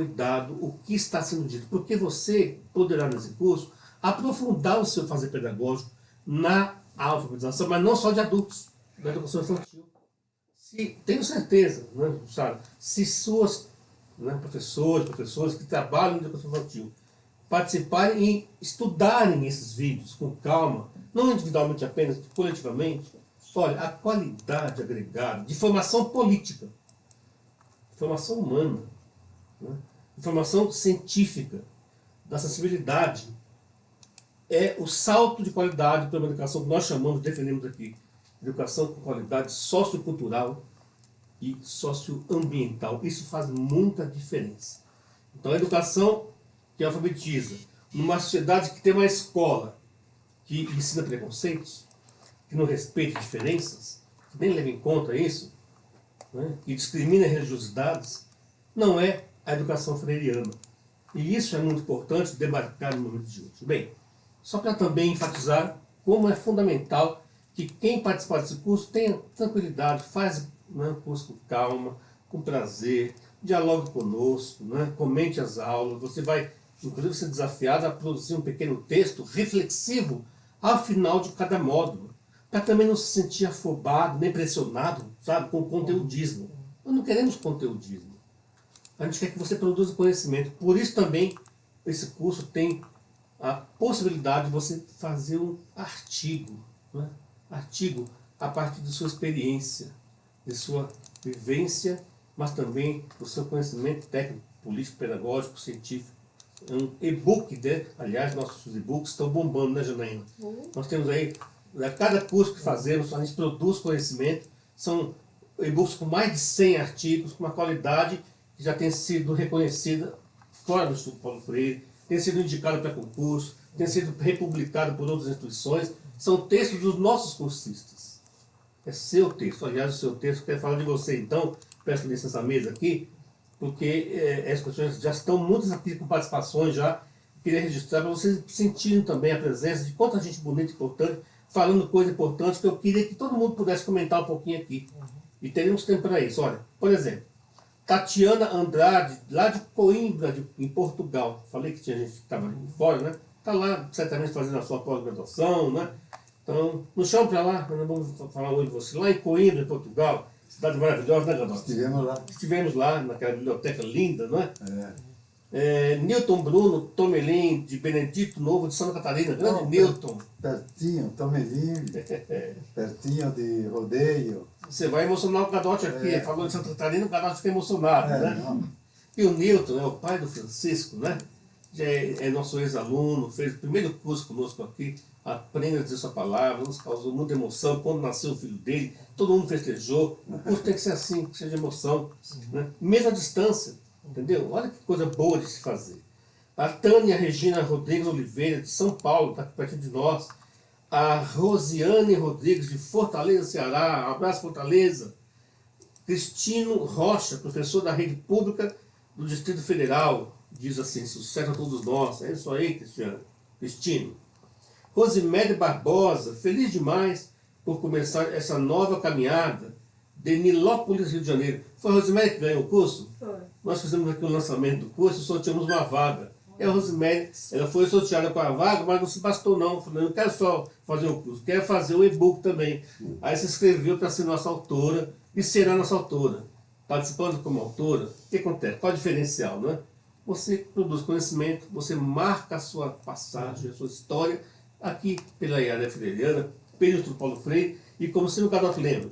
cuidado, o que está sendo dito. Porque você poderá, nesse curso, aprofundar o seu fazer pedagógico na alfabetização, mas não só de adultos, da educação infantil. Se, tenho certeza, né, sabe, se suas né, professores, professores que trabalham em educação infantil participarem e estudarem esses vídeos com calma, não individualmente apenas, coletivamente, olha, a qualidade agregada de formação política, formação humana, né, informação científica, da sensibilidade, é o salto de qualidade para uma educação que nós chamamos, defendemos aqui, educação com qualidade sociocultural e socioambiental. Isso faz muita diferença. Então a educação que alfabetiza, numa sociedade que tem uma escola que ensina preconceitos, que não respeita diferenças, que nem leva em conta isso, né, que discrimina religiosidades, não é a educação freiriana. E isso é muito importante demarcar no momento de hoje. Bem, só para também enfatizar como é fundamental que quem participar desse curso tenha tranquilidade, faz né, o curso com calma, com prazer, dialogue conosco, né, comente as aulas, você vai inclusive ser desafiado a produzir um pequeno texto reflexivo ao final de cada módulo, para também não se sentir afobado, nem pressionado, sabe, com conteudismo. Nós não queremos conteudismo. A gente quer que você produza conhecimento. Por isso também esse curso tem a possibilidade de você fazer um artigo, né? artigo a partir de sua experiência, de sua vivência, mas também do seu conhecimento técnico, político, pedagógico, científico. É um e-book, né? aliás, nossos e-books estão bombando, né, Janaína? Uhum. Nós temos aí, a cada curso que fazemos, a gente produz conhecimento, são e-books com mais de 100 artigos, com uma qualidade que já tem sido reconhecida fora do Instituto Paulo Freire, tem sido indicado para concurso, tem sido republicado por outras instituições, são textos dos nossos cursistas. É seu texto, aliás, o seu texto, quero falar de você então, peço licença à mesa aqui, porque é, as questões já estão muitas aqui com participações já, queria registrar para vocês sentirem também a presença de quanta gente bonita e importante, falando coisas importantes que eu queria que todo mundo pudesse comentar um pouquinho aqui. E teremos tempo para isso. Olha, por exemplo, Tatiana Andrade, lá de Coimbra, de, em Portugal. Falei que tinha gente que estava fora, né? Está lá, certamente, fazendo a sua pós-graduação, né? Então, nos chama para lá, nós vamos falar hoje de você. Lá em Coimbra, em Portugal, cidade maravilhosa, né, Gadot? Estivemos lá. Estivemos lá, naquela biblioteca linda, não é? É. É, Newton Bruno Tomelin, de Benedito Novo, de Santa Catarina. Grande Newton. Pertinho, Tomelin. [laughs] pertinho de Rodeio. Você vai emocionar o Gadote aqui. É. Falou de Santa Catarina, o Gadote fica emocionado, É, né? não. E o Newton é o pai do Francisco, né? Já é, é nosso ex-aluno, fez o primeiro curso conosco aqui, aprenda a dizer sua palavra, nos causou muita emoção quando nasceu o filho dele, todo mundo festejou. O curso tem que ser assim, que seja emoção. Né? Mesmo à distância, entendeu? Olha que coisa boa de se fazer. A Tânia Regina Rodrigues Oliveira, de São Paulo, está perto de nós. A Rosiane Rodrigues, de Fortaleza, Ceará. Um abraço, Fortaleza. Cristino Rocha, professor da rede pública do Distrito Federal, diz assim, sucesso a todos nós. É isso aí, Cristiano. Cristino. Rosimério Barbosa, feliz demais por começar essa nova caminhada de Nilópolis, Rio de Janeiro. Foi a que ganhou o curso? Foi. Nós fizemos aqui o lançamento do curso sorteamos uma vaga. E a Rosemary, ela foi sorteada para a vaga, mas não se bastou não. Falei, não quero só fazer o curso, quero fazer o e-book também. Aí se inscreveu para ser nossa autora e será nossa autora. Participando como autora, o que acontece? Qual é o diferencial, né? Você produz conhecimento, você marca a sua passagem, a sua história, aqui pela Iara Freiriana, pelo Paulo Freire, e como se o Garoto lembra,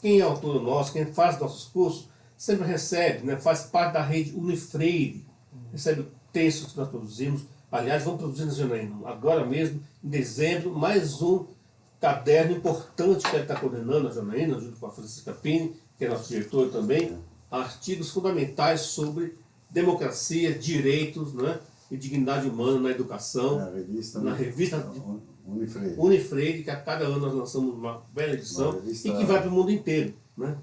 quem é autor nosso, quem faz nossos cursos, sempre recebe, né, faz parte da rede Unifreire, recebe textos que nós produzimos, aliás, vamos produzir em janeiro, agora mesmo, em dezembro, mais um caderno importante que ele está coordenando, a Janaína, junto com a Francisca Pini, que é nosso diretor também, artigos fundamentais sobre democracia, direitos né, e dignidade humana na educação, Na revista, na né? revista Unifreire. Unifreire, que a cada ano nós lançamos uma bela edição Uma revista- e que vai para o mundo inteiro. Né?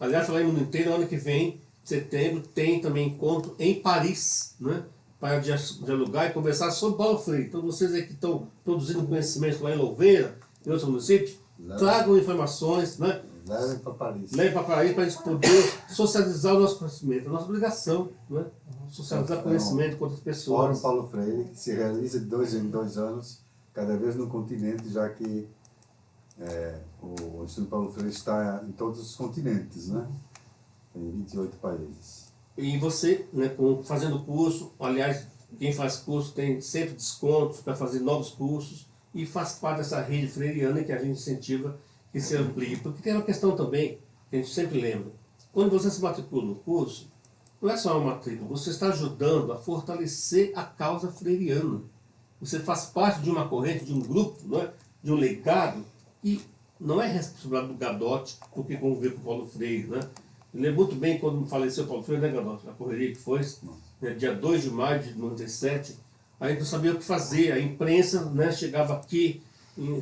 Aliás, falar em mundo inteiro, ano que vem, setembro, tem também encontro em Paris, né? para dia- dialogar e conversar sobre Paulo Freire. Então vocês aí que estão produzindo conhecimento lá em Louveira, em outros municípios, tragam informações, né? Levem para Paris. leve para Paris para a gente poder socializar o nosso conhecimento. É nossa obrigação, né? Socializar conhecimento com outras Fórum pessoas. Paulo Freire, que se realiza de dois em dois anos, cada vez no continente, já que é, o Instituto Paulo Freire está em todos os continentes, né? Em 28 países. E você, né, fazendo curso, aliás, quem faz curso tem sempre descontos para fazer novos cursos e faz parte dessa rede freiriana que a gente incentiva que se amplie. Porque tem uma questão também que a gente sempre lembra. Quando você se matricula no curso, não é só uma matrícula, você está ajudando a fortalecer a causa freiriana. Você faz parte de uma corrente, de um grupo, não é? de um legado, que não é responsabilidade do Gadotti, porque conviveu com o Paulo Freire. Né? Eu lembro muito bem quando faleceu o Paulo Freire, né, Gadotti? A correria que foi, né, dia 2 de maio de 97, a gente não sabia o que fazer. A imprensa né, chegava aqui,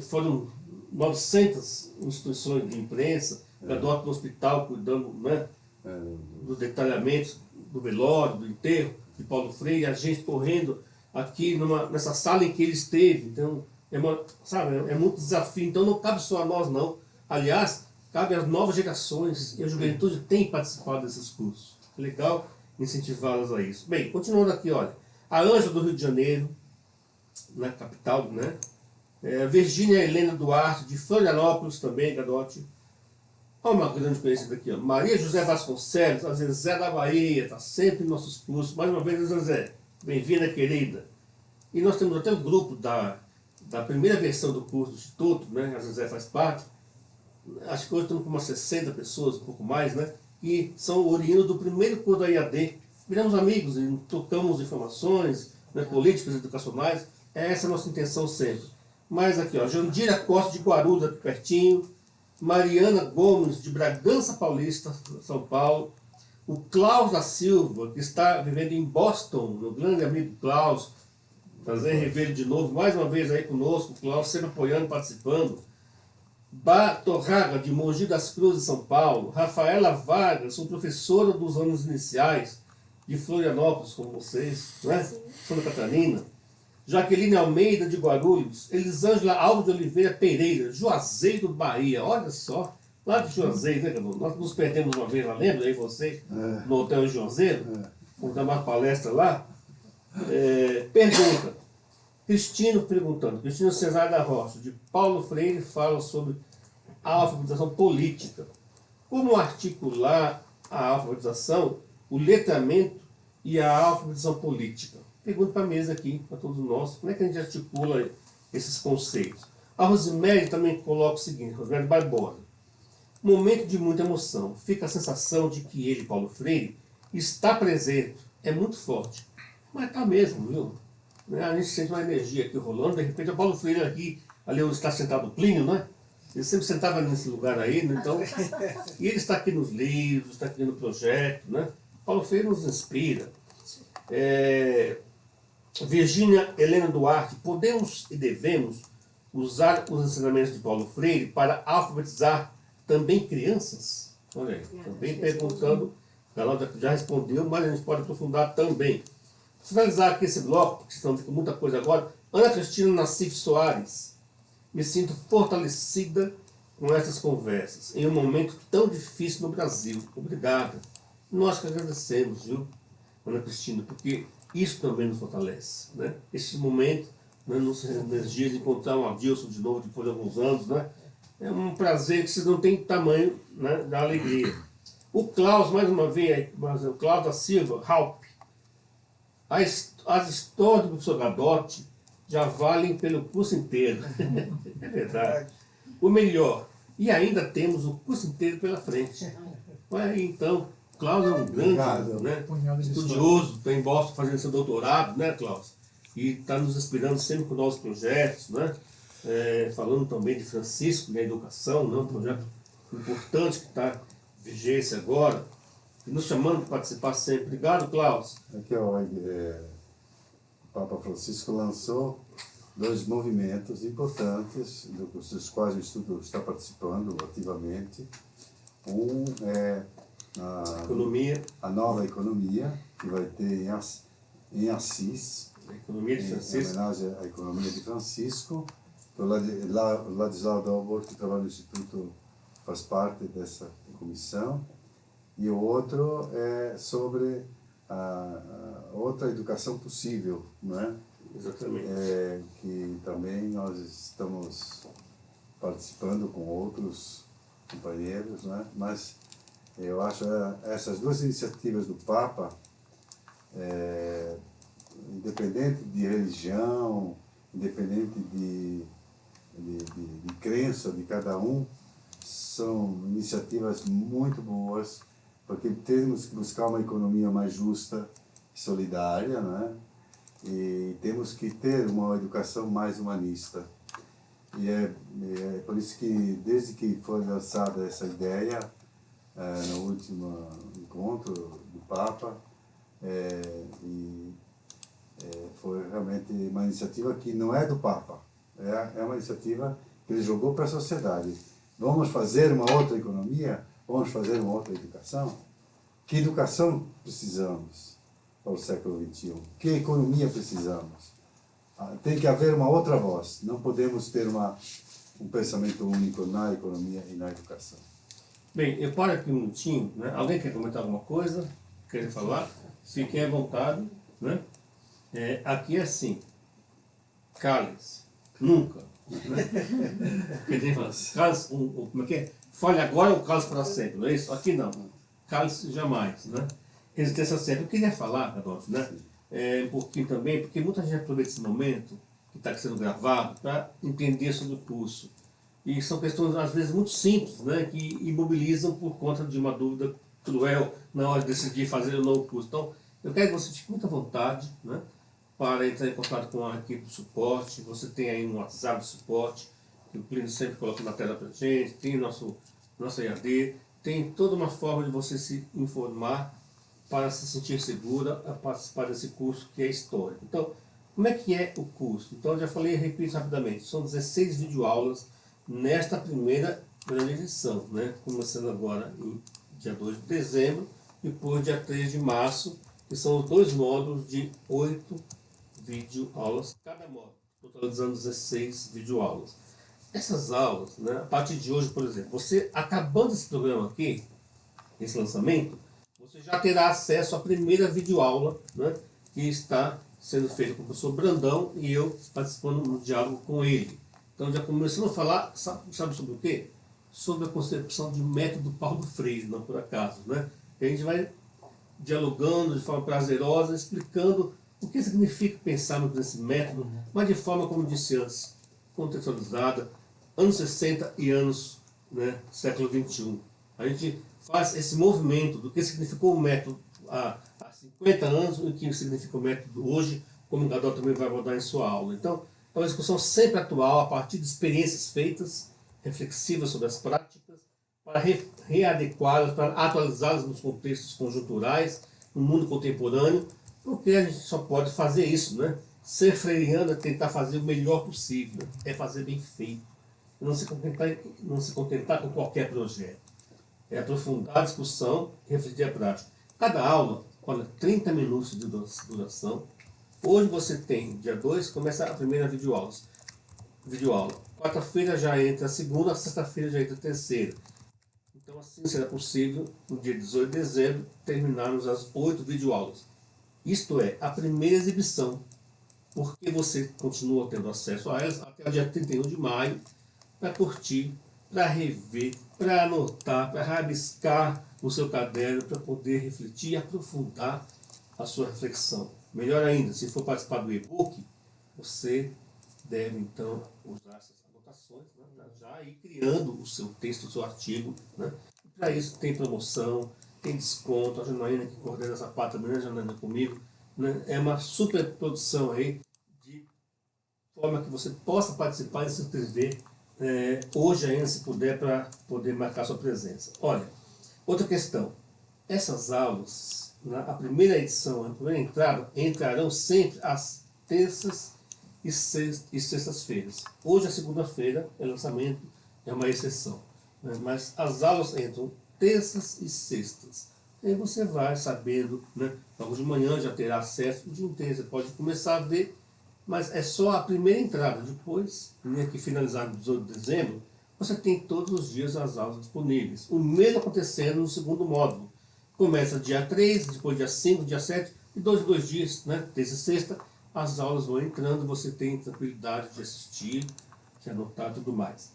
foram 900 instituições de imprensa, Gadotti no hospital cuidando né, É, dos detalhamentos do velório, do enterro de Paulo Freire, a gente correndo aqui numa, nessa sala em que ele esteve. Então, é, uma, sabe, é muito desafio. Então, não cabe só a nós, não. Aliás, cabe às novas gerações e a juventude tem participado desses cursos. É legal incentivá-las a isso. Bem, continuando aqui, olha. A Ângela do Rio de Janeiro, na capital, né? É, Virgínia Helena Duarte, de Florianópolis também, Gadotti. Olha uma grande conhecida aqui, ó. Maria José Vasconcelos, a Zezé da Bahia, está sempre em nossos cursos. Mais uma vez, Zezé, bem-vinda, querida. E nós temos até o grupo da, da primeira versão do curso do Instituto, né? A Zezé faz parte. Acho que hoje estamos com umas 60 pessoas, um pouco mais, né? Que são oriundos do primeiro curso da IAD. Viramos amigos e trocamos informações né, políticas, educacionais. Essa é a nossa intenção sempre. Mas aqui, ó, Jandira Costa de Guarulhos, aqui pertinho. Mariana Gomes, de Bragança Paulista, São Paulo. O Klaus da Silva, que está vivendo em Boston, meu grande amigo Klaus. Prazer em rever ele de novo, mais uma vez aí conosco, o Klaus sempre apoiando, participando. Batorraga, de Mogi das Cruzes, São Paulo. Rafaela Vargas, sou professora dos anos iniciais de Florianópolis, como vocês, né? Santa Catarina. Jaqueline Almeida, de Guarulhos. Elisângela Alves de Oliveira Pereira, Juazeiro, Bahia. Olha só, lá de Juazeiro, né, Cadu? Nós nos perdemos uma vez lá, lembra aí você? É. No Hotel Juazeiro? Vamos dar uma palestra lá. É, pergunta. Cristino perguntando. Cristino Cesar da Rocha, de Paulo Freire, fala sobre a alfabetização política. Como articular a alfabetização, o letramento e a alfabetização política? Pergunta para a mesa aqui, para todos nós, como é que a gente articula esses conceitos? A Rosemary também coloca o seguinte, Rosemary Barbosa. Momento de muita emoção. Fica a sensação de que ele, Paulo Freire, está presente. É muito forte. Mas está mesmo, viu? Né, A gente sente uma energia aqui rolando. De repente, o Paulo Freire aqui, ali onde está sentado o Plínio, né? Ele sempre sentava nesse lugar aí, né? Então, [laughs] e ele está aqui nos livros, está aqui no projeto, né? Paulo Freire nos inspira. É, Virgínia Helena Duarte, podemos e devemos usar os ensinamentos de Paulo Freire para alfabetizar também crianças? Olha aí, também perguntando, ela já respondeu, mas a gente pode aprofundar também. Finalizar aqui esse bloco, porque estamos com muita coisa agora. Ana Cristina Nassif Soares, me sinto fortalecida com essas conversas, em um momento tão difícil no Brasil. Obrigada. Nós que agradecemos, viu, Ana Cristina, porque Isso também nos fortalece. Né? Esse momento, né, nos, de encontrar um Adilson de novo, depois de alguns anos, né? é um prazer que vocês não têm tamanho né, da alegria. O Klaus, mais uma vez, o Klaus da Silva, Halp, as, as histórias do professor Gadotti já valem pelo curso inteiro. [laughs] é verdade. O melhor, e ainda temos o curso inteiro pela frente. Olha então, Klaus é um grande Obrigado. né, estudioso, está em Boston fazendo seu doutorado, né, Klaus? E está nos inspirando sempre com novos projetos, né? É, falando também de Francisco na educação, né, um projeto importante que está em vigência agora, nos chamando para participar sempre. Obrigado, Klaus. Aqui, ó, é, o Papa Francisco lançou dois movimentos importantes, dos quais o Instituto está participando ativamente. Um é a, Economia, a nova economia, que vai ter em, Ass- em Assis, economia de em, em Francisco. homenagem à economia de Francisco. O Ladislau Dalbor, que trabalha no Instituto, faz parte dessa comissão. E o outro é sobre a, a outra educação possível, não é? Exatamente. é, que também nós estamos participando com outros companheiros, né? mas eu acho é, essas duas iniciativas do Papa, é, independente de religião, independente de, de, de, de crença de cada um, são iniciativas muito boas, porque temos que buscar uma economia mais justa e solidária, né? e temos que ter uma educação mais humanista. E é, é por isso que, desde que foi lançada essa ideia, é, no último encontro do Papa, é, e, é, foi realmente uma iniciativa que não é do Papa, é, é uma iniciativa que ele jogou para a sociedade. Vamos fazer uma outra economia? Vamos fazer uma outra educação? Que educação precisamos? para o século XXI? Que economia precisamos? Ah, Tem que haver uma outra voz. Não podemos ter uma, um pensamento único na economia e na educação. Bem, eu paro aqui um minutinho, né? Alguém quer comentar alguma coisa? Quer falar? Fiquem à vontade, né? É, aqui é assim, cálice, nunca. [laughs] Né? Um, um, como é que é? Fale agora ou cálice para sempre, não é isso? Aqui não, cálice jamais, né? Resistência sempre. Eu queria falar, Adolfo, né? É, um pouquinho também, porque muita gente aproveita esse momento que está sendo gravado para entender sobre o curso. E são questões, às vezes, muito simples, né, que imobilizam por conta de uma dúvida cruel na hora de decidir fazer o curso. Então, eu quero que você fique muito à vontade né, para entrar em contato com a equipe de suporte. Você tem aí um WhatsApp de suporte, que o Plínio sempre coloca na tela para gente, tem nosso, nosso EAD, tem toda uma forma de você se informar para se sentir segura a participar desse curso que é histórico. Então, como é que é o curso? Então, já falei repito rapidamente, são 16 videoaulas nesta primeira grande edição, né? começando agora em dia 2 de dezembro, depois dia 3 de março, que são os dois módulos de 8 videoaulas cada módulo, totalizando 16 videoaulas. Essas aulas, né, a partir de hoje, por exemplo, você acabando esse programa aqui, esse lançamento, você já terá acesso à primeira videoaula, né, que está sendo feita com o professor Brandão e eu participando no diálogo com ele. Então já começamos a falar, sabe, sabe sobre o quê? Sobre a concepção de método Paulo Freire, não por acaso. Né? E a gente vai dialogando de forma prazerosa, explicando o que significa pensarmos nesse método, mas de forma, como disse antes, contextualizada, anos 60 e anos né, século 21. A gente faz esse movimento do que significou o método há, há 50 anos e o que significa o método hoje, como o Gadot também vai abordar em sua aula. Então, é uma discussão sempre atual, a partir de experiências feitas, reflexivas sobre as práticas, para re readequá-las, para atualizá-las nos contextos conjunturais, no mundo contemporâneo, porque a gente só pode fazer isso, né? Ser freiriano é tentar fazer o melhor possível, é fazer bem feito, não se contentar, não se contentar com qualquer projeto. É aprofundar a discussão e refletir a prática. Cada aula, olha, 30 minutos de duração, Hoje você tem, dia 2, começa a primeira videoaula. videoaula. Quarta-feira já entra a segunda, sexta-feira já entra a terceira. Então assim será possível, no dia 18 de dezembro, terminarmos as oito videoaulas. Isto é, a primeira exibição, porque você continua tendo acesso a elas até o dia 31 de maio, para curtir, para rever, para anotar, para rabiscar o seu caderno, para poder refletir e aprofundar a sua reflexão. Melhor ainda, se for participar do e-book, você deve então usar essas anotações, né, já ir criando o seu texto, o seu artigo. Né? Para isso tem promoção, tem desconto, a Janaína que coordena essa parte também, a Janaína comigo, né? é uma super produção aí, de forma que você possa participar e se inscrever é, hoje ainda, se puder, para poder marcar sua presença. Olha, outra questão, essas aulas, na a primeira edição, a primeira entrada, entrarão sempre às terças e sextas-feiras. Hoje, a segunda-feira, é lançamento, é uma exceção. Né? Mas as aulas entram terças e sextas. Aí você vai sabendo, né? logo de manhã já terá acesso o dia inteiro, você pode começar a ver, mas é só a primeira entrada. Depois, né, que finalizar no 18 de dezembro, você tem todos os dias as aulas disponíveis. O mesmo acontecendo no segundo módulo. Começa dia 3, depois dia 5, dia 7, e dois dois dias, né, terça e sexta, as aulas vão entrando, você tem tranquilidade de assistir, de anotar e tudo mais.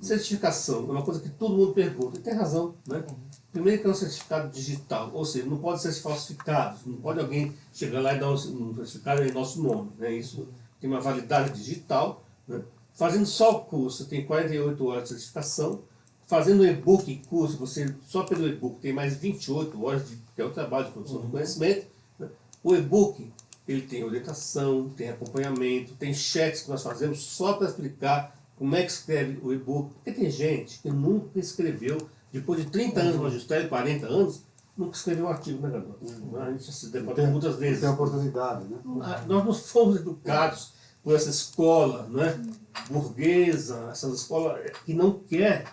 Certificação é uma coisa que todo mundo pergunta, e tem razão, né? Primeiro que é um certificado digital, ou seja, não pode ser falsificado, não pode alguém chegar lá e dar um certificado em nosso nome, né? Isso tem uma validade digital, né? Fazendo só o curso, tem 48 horas de certificação, fazendo o e-book curso, você só pelo e-book tem mais 28 horas, de, que é o trabalho de produção uhum. do conhecimento, né? o e-book ele tem orientação, tem acompanhamento, tem chats que nós fazemos só para explicar como é que escreve o e-book. Porque tem gente que nunca escreveu, depois de 30 anos de magistério, 40 anos, nunca escreveu um artigo, né, Gabriel? A gente se debate muitas vezes. Tem oportunidade, né? Ah, nós não fomos educados por essa escola né, burguesa, essa escola que não quer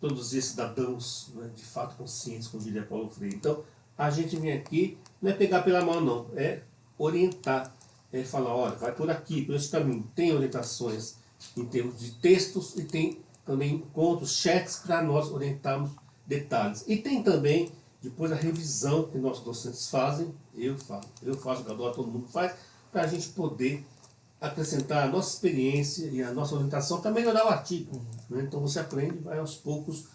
produzir cidadãos né, de fato conscientes, como diria Paulo Freire. Então, a gente vem aqui, não é pegar pela mão, não, é orientar, é falar, olha, vai por aqui, por esse caminho. Tem orientações em termos de textos e tem também encontros, chats para nós orientarmos detalhes. E tem também depois a revisão que nossos docentes fazem, eu faço, eu faço, o todo mundo faz, para a gente poder acrescentar a nossa experiência e a nossa orientação para melhorar o artigo. Né? Então você aprende vai aos poucos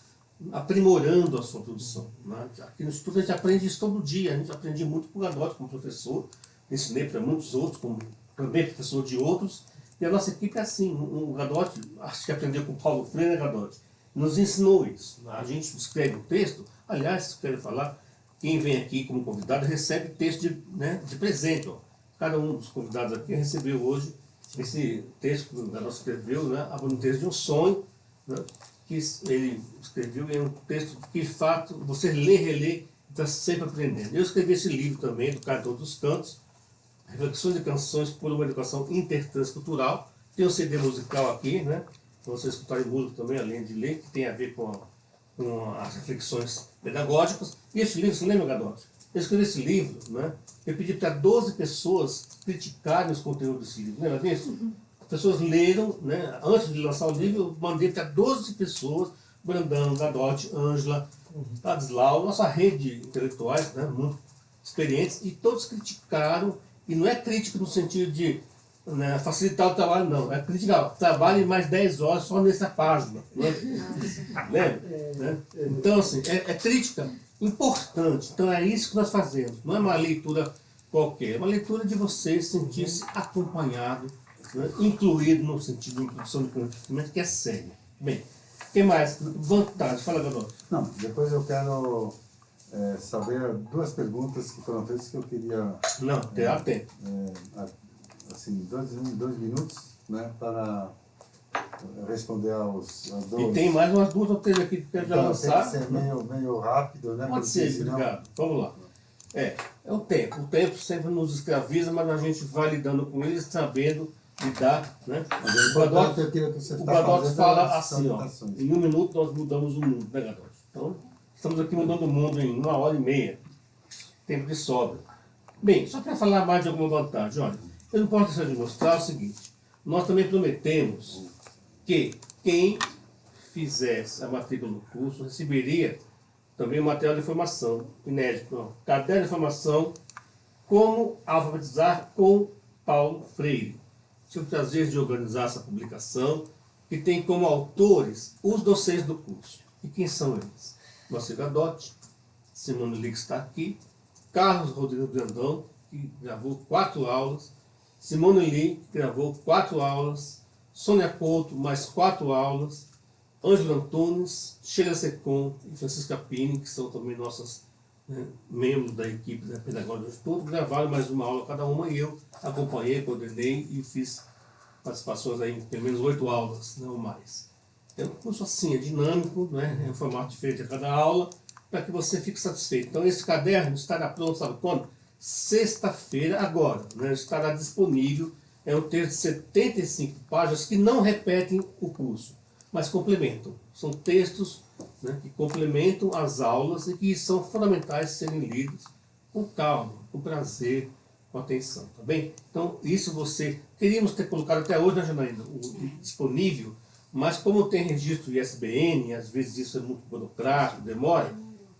aprimorando a sua produção. Né? Aqui no Instituto a gente aprende isso todo dia, a gente aprende muito com o Gadotti como professor, ensinei para muitos outros, como também professor de outros, e a nossa equipe é assim, o Gadotti, acho que aprendeu com o Paulo Freire, né, Gadotti, nos ensinou isso. A gente escreve um texto, aliás, quero falar, quem vem aqui como convidado recebe texto de, né, de presente. Ó. Cada um dos convidados aqui recebeu hoje esse texto que o Gadotti escreveu, né, um texto de um sonho, né, que ele escreveu, é um texto que, de fato, você lê, relê, está sempre aprendendo. Eu escrevi esse livro também, do Cantor dos Cantos, Reflexões e Canções por uma Educação Intertranscultural. Tem um CD musical aqui, né? Para vocês escutarem música também, além de ler, que tem a ver com, com as reflexões pedagógicas. E esse livro, você lembra, Gadotti? Eu escrevi esse livro, né? Eu pedi para 12 pessoas criticarem os conteúdos desse livro. Lembra disso? Uhum. As pessoas leram, né? Antes de lançar o livro, eu mandei para 12 pessoas, Brandão, Gadotti, Ângela, uhum. Tadislau, nossa rede de intelectuais, né? Muito experientes, e todos criticaram e não é crítica no sentido de né, facilitar o trabalho, não. É crítica, trabalhe mais 10 horas só nessa página. Né? Lembra? Né? Então, assim, é, é, crítica importante. Então, é isso que nós fazemos. Não é uma leitura qualquer. É uma leitura de você sentir-se acompanhado, né, incluído no sentido de introdução do conhecimento, que é sério. Bem, o que mais? Vantagem. Fala, Gabriel. Não, depois eu quero é, saber duas perguntas que foram feitas que eu queria... Não, é, tempo. É, assim, dois, dois minutos né, para responder aos, aos dois. E tem mais umas duas ou três aqui que eu quero então, lançar. Tem que ser meio, meio rápido, né? Pode ser, senão... obrigado. Vamos lá. É, é o tempo. O tempo sempre nos escraviza, mas a gente vai lidando com ele sabendo lidar, né? Mas o Badote, o Badote fala assim, ó, em um minuto nós mudamos o mundo, né, Gadote? Então, Estamos aqui mudando o mundo em uma hora e meia. Tempo de sobra. Bem, só para falar mais de alguma vantagem, olha, eu não posso deixar de mostrar o seguinte. Nós também prometemos que quem fizesse a matrícula no curso receberia também o material de informação inédito. Caderno de informação Como alfabetizar com Paulo Freire. Tive o prazer de organizar essa publicação, que tem como autores os docentes do curso. E quem são eles? Moacir Gadotti, Simone que está aqui, Carlos Rodrigo Brandão, que gravou quatro aulas, Simone Lee, que gravou quatro aulas, Sônia Couto, mais quatro aulas, Ângelo Antunes, Sheila Secom e Francisca Pini, que são também nossas né, membros da equipe da Pedagógica do Estudo, gravaram mais uma aula cada uma e eu acompanhei, coordenei e fiz participações aí em pelo menos oito aulas, não mais. É um curso assim, é dinâmico, né, é um formato diferente a cada aula, para que você fique satisfeito. Então esse caderno estará pronto, sabe quando? Sexta-feira, agora, né, estará disponível. É um texto de 75 páginas que não repetem o curso, mas complementam. São textos né, que complementam as aulas e que são fundamentais serem lidos com calma, com prazer, com atenção, tá bem? Então, isso você... Queríamos ter colocado até hoje, né, Janaína, o, disponível, mas como tem registro ISBN, às vezes isso é muito burocrático, demora,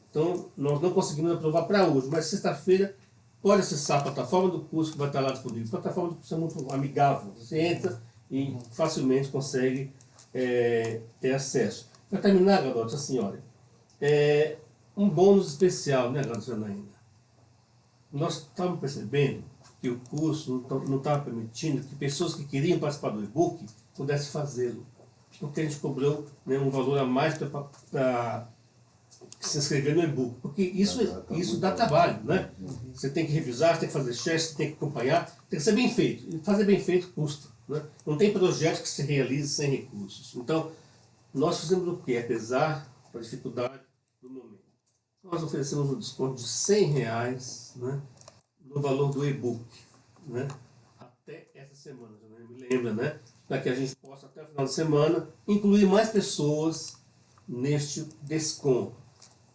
então nós não conseguimos aprovar para hoje, mas sexta-feira pode acessar a plataforma do curso que vai estar lá disponível. A plataforma do curso é muito amigável, você entra e facilmente consegue é, ter acesso. Para terminar, garotos, a senhora, é, um bônus especial, né, garotos, ainda. Nós estamos percebendo que o curso não estava permitindo que pessoas que queriam participar do e-book pudessem fazê-lo. Porque a gente cobrou né, um valor a mais para se inscrever no e-book. Porque isso, isso dá trabalho, né? Você tem que revisar, você tem que fazer chefe, você tem que acompanhar, tem que ser bem feito. E fazer bem feito custa. Né? Não tem projeto que se realize sem recursos. Então, nós fizemos o quê? Apesar da dificuldade do momento. Nós oferecemos um desconto de 100 reais né, no valor do e-book. Né, até essa semana, né, me lembra, né? Para que a gente possa, até o final de semana, incluir mais pessoas neste desconto.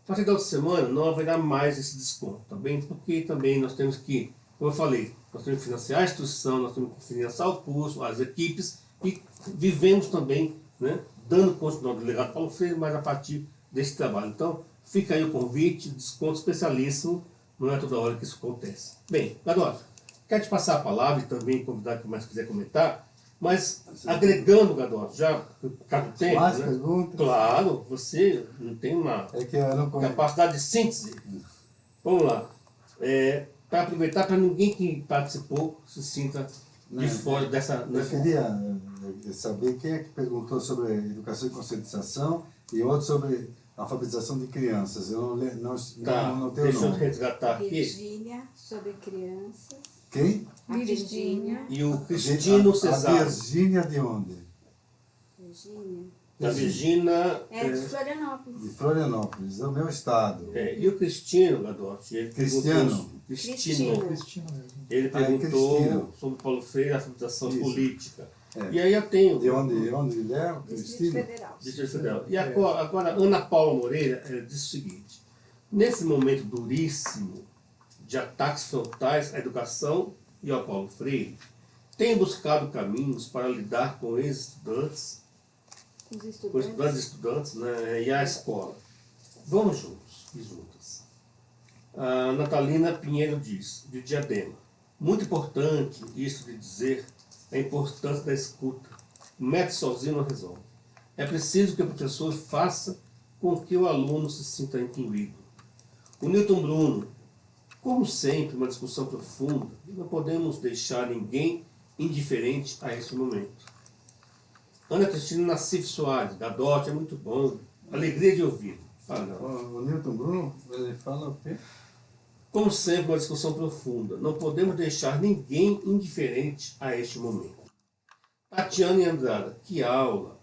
A partir da outra semana não haverá mais esse desconto, tá bem? Porque também nós temos que, como eu falei, nós temos que financiar a instituição, nós temos que financiar o curso, as equipes e vivemos também né, dando continuidade ao delegado Paulo Freire, mas a partir desse trabalho. Então, fica aí o convite, desconto especialíssimo, não é toda hora que isso acontece. Bem, Gadolfo, quero te passar a palavra e também convidar quem mais quiser comentar, mas agregando, Gadolfo, já cabe tempo, Mais né? perguntas? Claro, você não tem uma É que eu não conheço. capacidade de síntese. Vamos lá. É, para aproveitar, para ninguém que participou se sinta de Não, fora dessa... Eu queria eh, saber quem é que perguntou sobre educação e conscientização e outro sobre alfabetização de crianças. Eu não, le- não, Tá, não, não tenho o deixa eu nome. resgatar aqui. Virgínia, sobre crianças. Quem? A Virgínia. E o Cristino a, a Cesar. Virgínia de onde? Virgínia. A Virgínia... É de é, Florianópolis. De Florianópolis, é o meu estado. é, e o Cristino, Gadotti, ele Cristiano. perguntou... Cristino. Cristino. Ele Ah, é perguntou sobre Paulo Freire, a Isso. política. É. E aí eu tenho... De onde, de onde ele é? Distrito? Federal. Distrito Federal. E agora, agora, Ana Paula Moreira eh, disse o seguinte, nesse momento duríssimo de ataques frontais à educação e ao Paulo Freire, tem buscado caminhos para lidar com ex-estudantes, Os com estudantes. estudantes e estudantes né, e a escola. Vamos juntos e juntas. A Natalina Pinheiro diz, de Diadema, muito importante isso de dizer a importância da escuta. O método sozinho não resolve. É preciso que o professor faça com que o aluno se sinta incluído. O Newton Bruno, como sempre, uma discussão profunda, não podemos deixar ninguém indiferente a esse momento. Ana Cristina Nassif Soares, da DOT, é muito bom. Alegria de ouvir. Fala. O, Newton Bruno, ele fala o quê? Como sempre, uma discussão profunda. Não podemos deixar ninguém indiferente a este momento. Tatiana Andrada, que aula.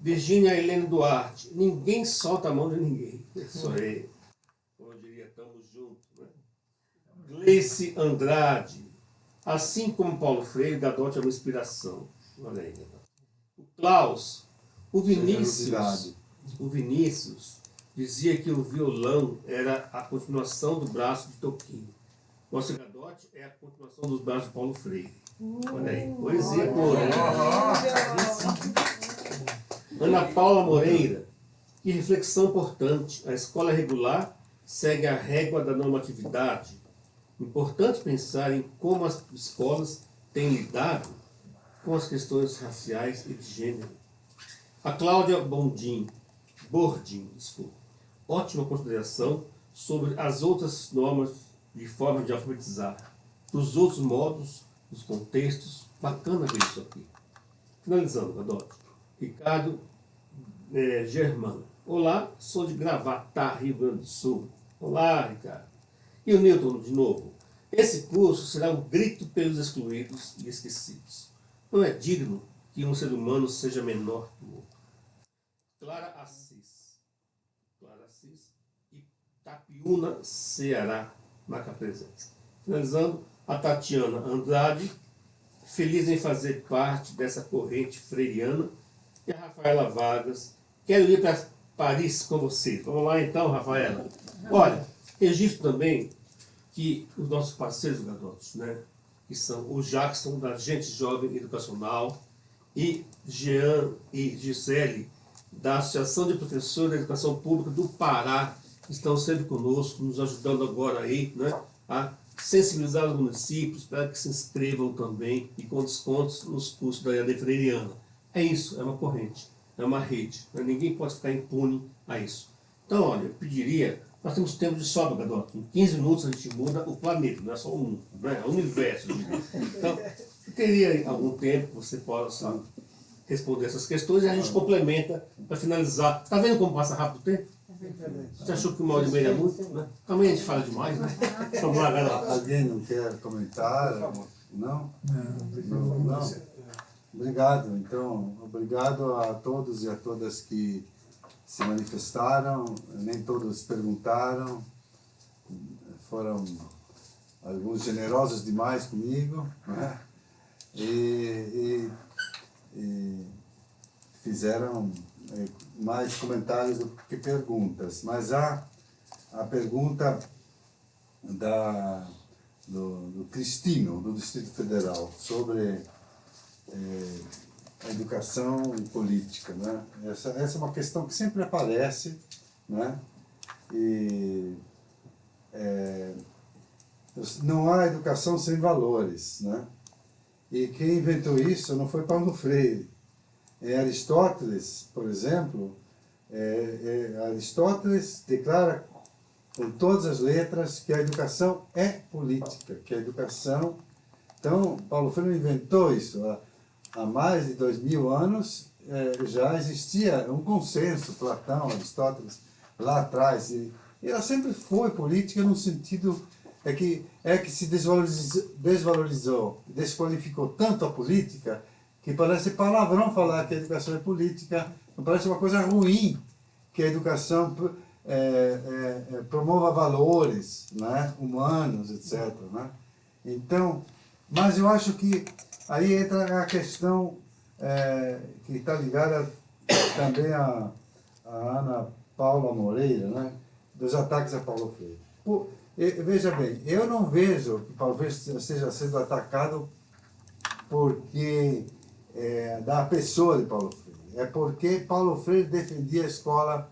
Virgínia Helene Duarte, ninguém solta a mão de ninguém. Isso aí. Como eu diria, estamos juntos. Né? Gleice Andrade, assim como Paulo Freire, Gadotti é uma inspiração. Olha aí, Gadotti. O Klaus, o Vinícius, o Vinícius dizia que o violão era a continuação do braço de Toquinho. O Gadotti é a continuação dos braços de Paulo Freire. Olha aí, poesia boa, né? Ana Paula Moreira, que reflexão importante. A escola regular segue a régua da normatividade Importante pensar em como as escolas têm lidado com as questões raciais e de gênero. A Cláudia Bondim, Bordim, desculpa, ótima consideração sobre as outras normas de forma de alfabetizar, dos outros modos, dos contextos, bacana ver isso aqui. Finalizando, Gadote. Ricardo é, Germano. Olá, sou de Gravatá, Rio Grande do Sul. Olá, Ricardo. E o Newton, de novo. Esse curso será um grito pelos excluídos e esquecidos. Não é digno que um ser humano seja menor que o outro. Clara Assis. Clara Assis e Tapiúna, Ceará, marca presença. Finalizando, a Tatiana Andrade, feliz em fazer parte dessa corrente freiriana, e a Rafaela Vargas, quero ir para Paris com você. Vamos lá então, Rafaela. Olha, registro também que os nossos parceiros garotos, né, que são o Jackson, da Gente Jovem Educacional, e Jean e Gisele, da Associação de Professores da Educação Pública do Pará, que estão sempre conosco, nos ajudando agora aí, né, a sensibilizar os municípios para que se inscrevam também e com descontos nos cursos da EAD Freiriana. É isso, é uma corrente é uma rede. Né? Ninguém pode ficar impune a isso. Então, olha, eu pediria, nós temos tempo de sobra, Gadoto. Em 15 minutos a gente muda o planeta, não é só o mundo, né? é o universo. Então, teria algum tempo que você possa responder essas questões e a gente complementa para finalizar. Está vendo como passa rápido o tempo? Você achou que uma hora e meia é muito? Né? Também a gente fala demais, né? Vamos lá, galera. Alguém não quer comentar? Não? Não. não. Obrigado. Então, obrigado a todos e a todas que se manifestaram. Nem todos perguntaram. Foram alguns generosos demais comigo. Né? E, e, e fizeram é, mais comentários do que perguntas. Mas há a pergunta da, do, do Cristino, do Distrito Federal, sobre é, a educação e política. Né? Essa, essa é uma questão que sempre aparece, né? e é, não há educação sem valores. Né? E quem inventou isso não foi Paulo Freire. É Aristóteles, por exemplo, é, é, Aristóteles declara com todas as letras que a educação é política, que a educação... Então, Paulo Freire inventou isso, há mais de dois mil anos, é, já existia um consenso, Platão, Aristóteles, lá atrás. E, ela sempre foi política no sentido é que, é que se desvalorizou, desvalorizou, desqualificou tanto a política, que parece palavrão falar que a educação é política, parece uma coisa ruim que a educação é, é, é, promova valores né, humanos, etc. Né? Então, mas eu acho que Aí entra a questão é, que está ligada também a, Ana Paula Moreira, né, dos ataques a Paulo Freire. Por, veja bem, eu não vejo que Paulo Freire esteja sendo atacado porque é, da pessoa de Paulo Freire. É porque Paulo Freire defendia a escola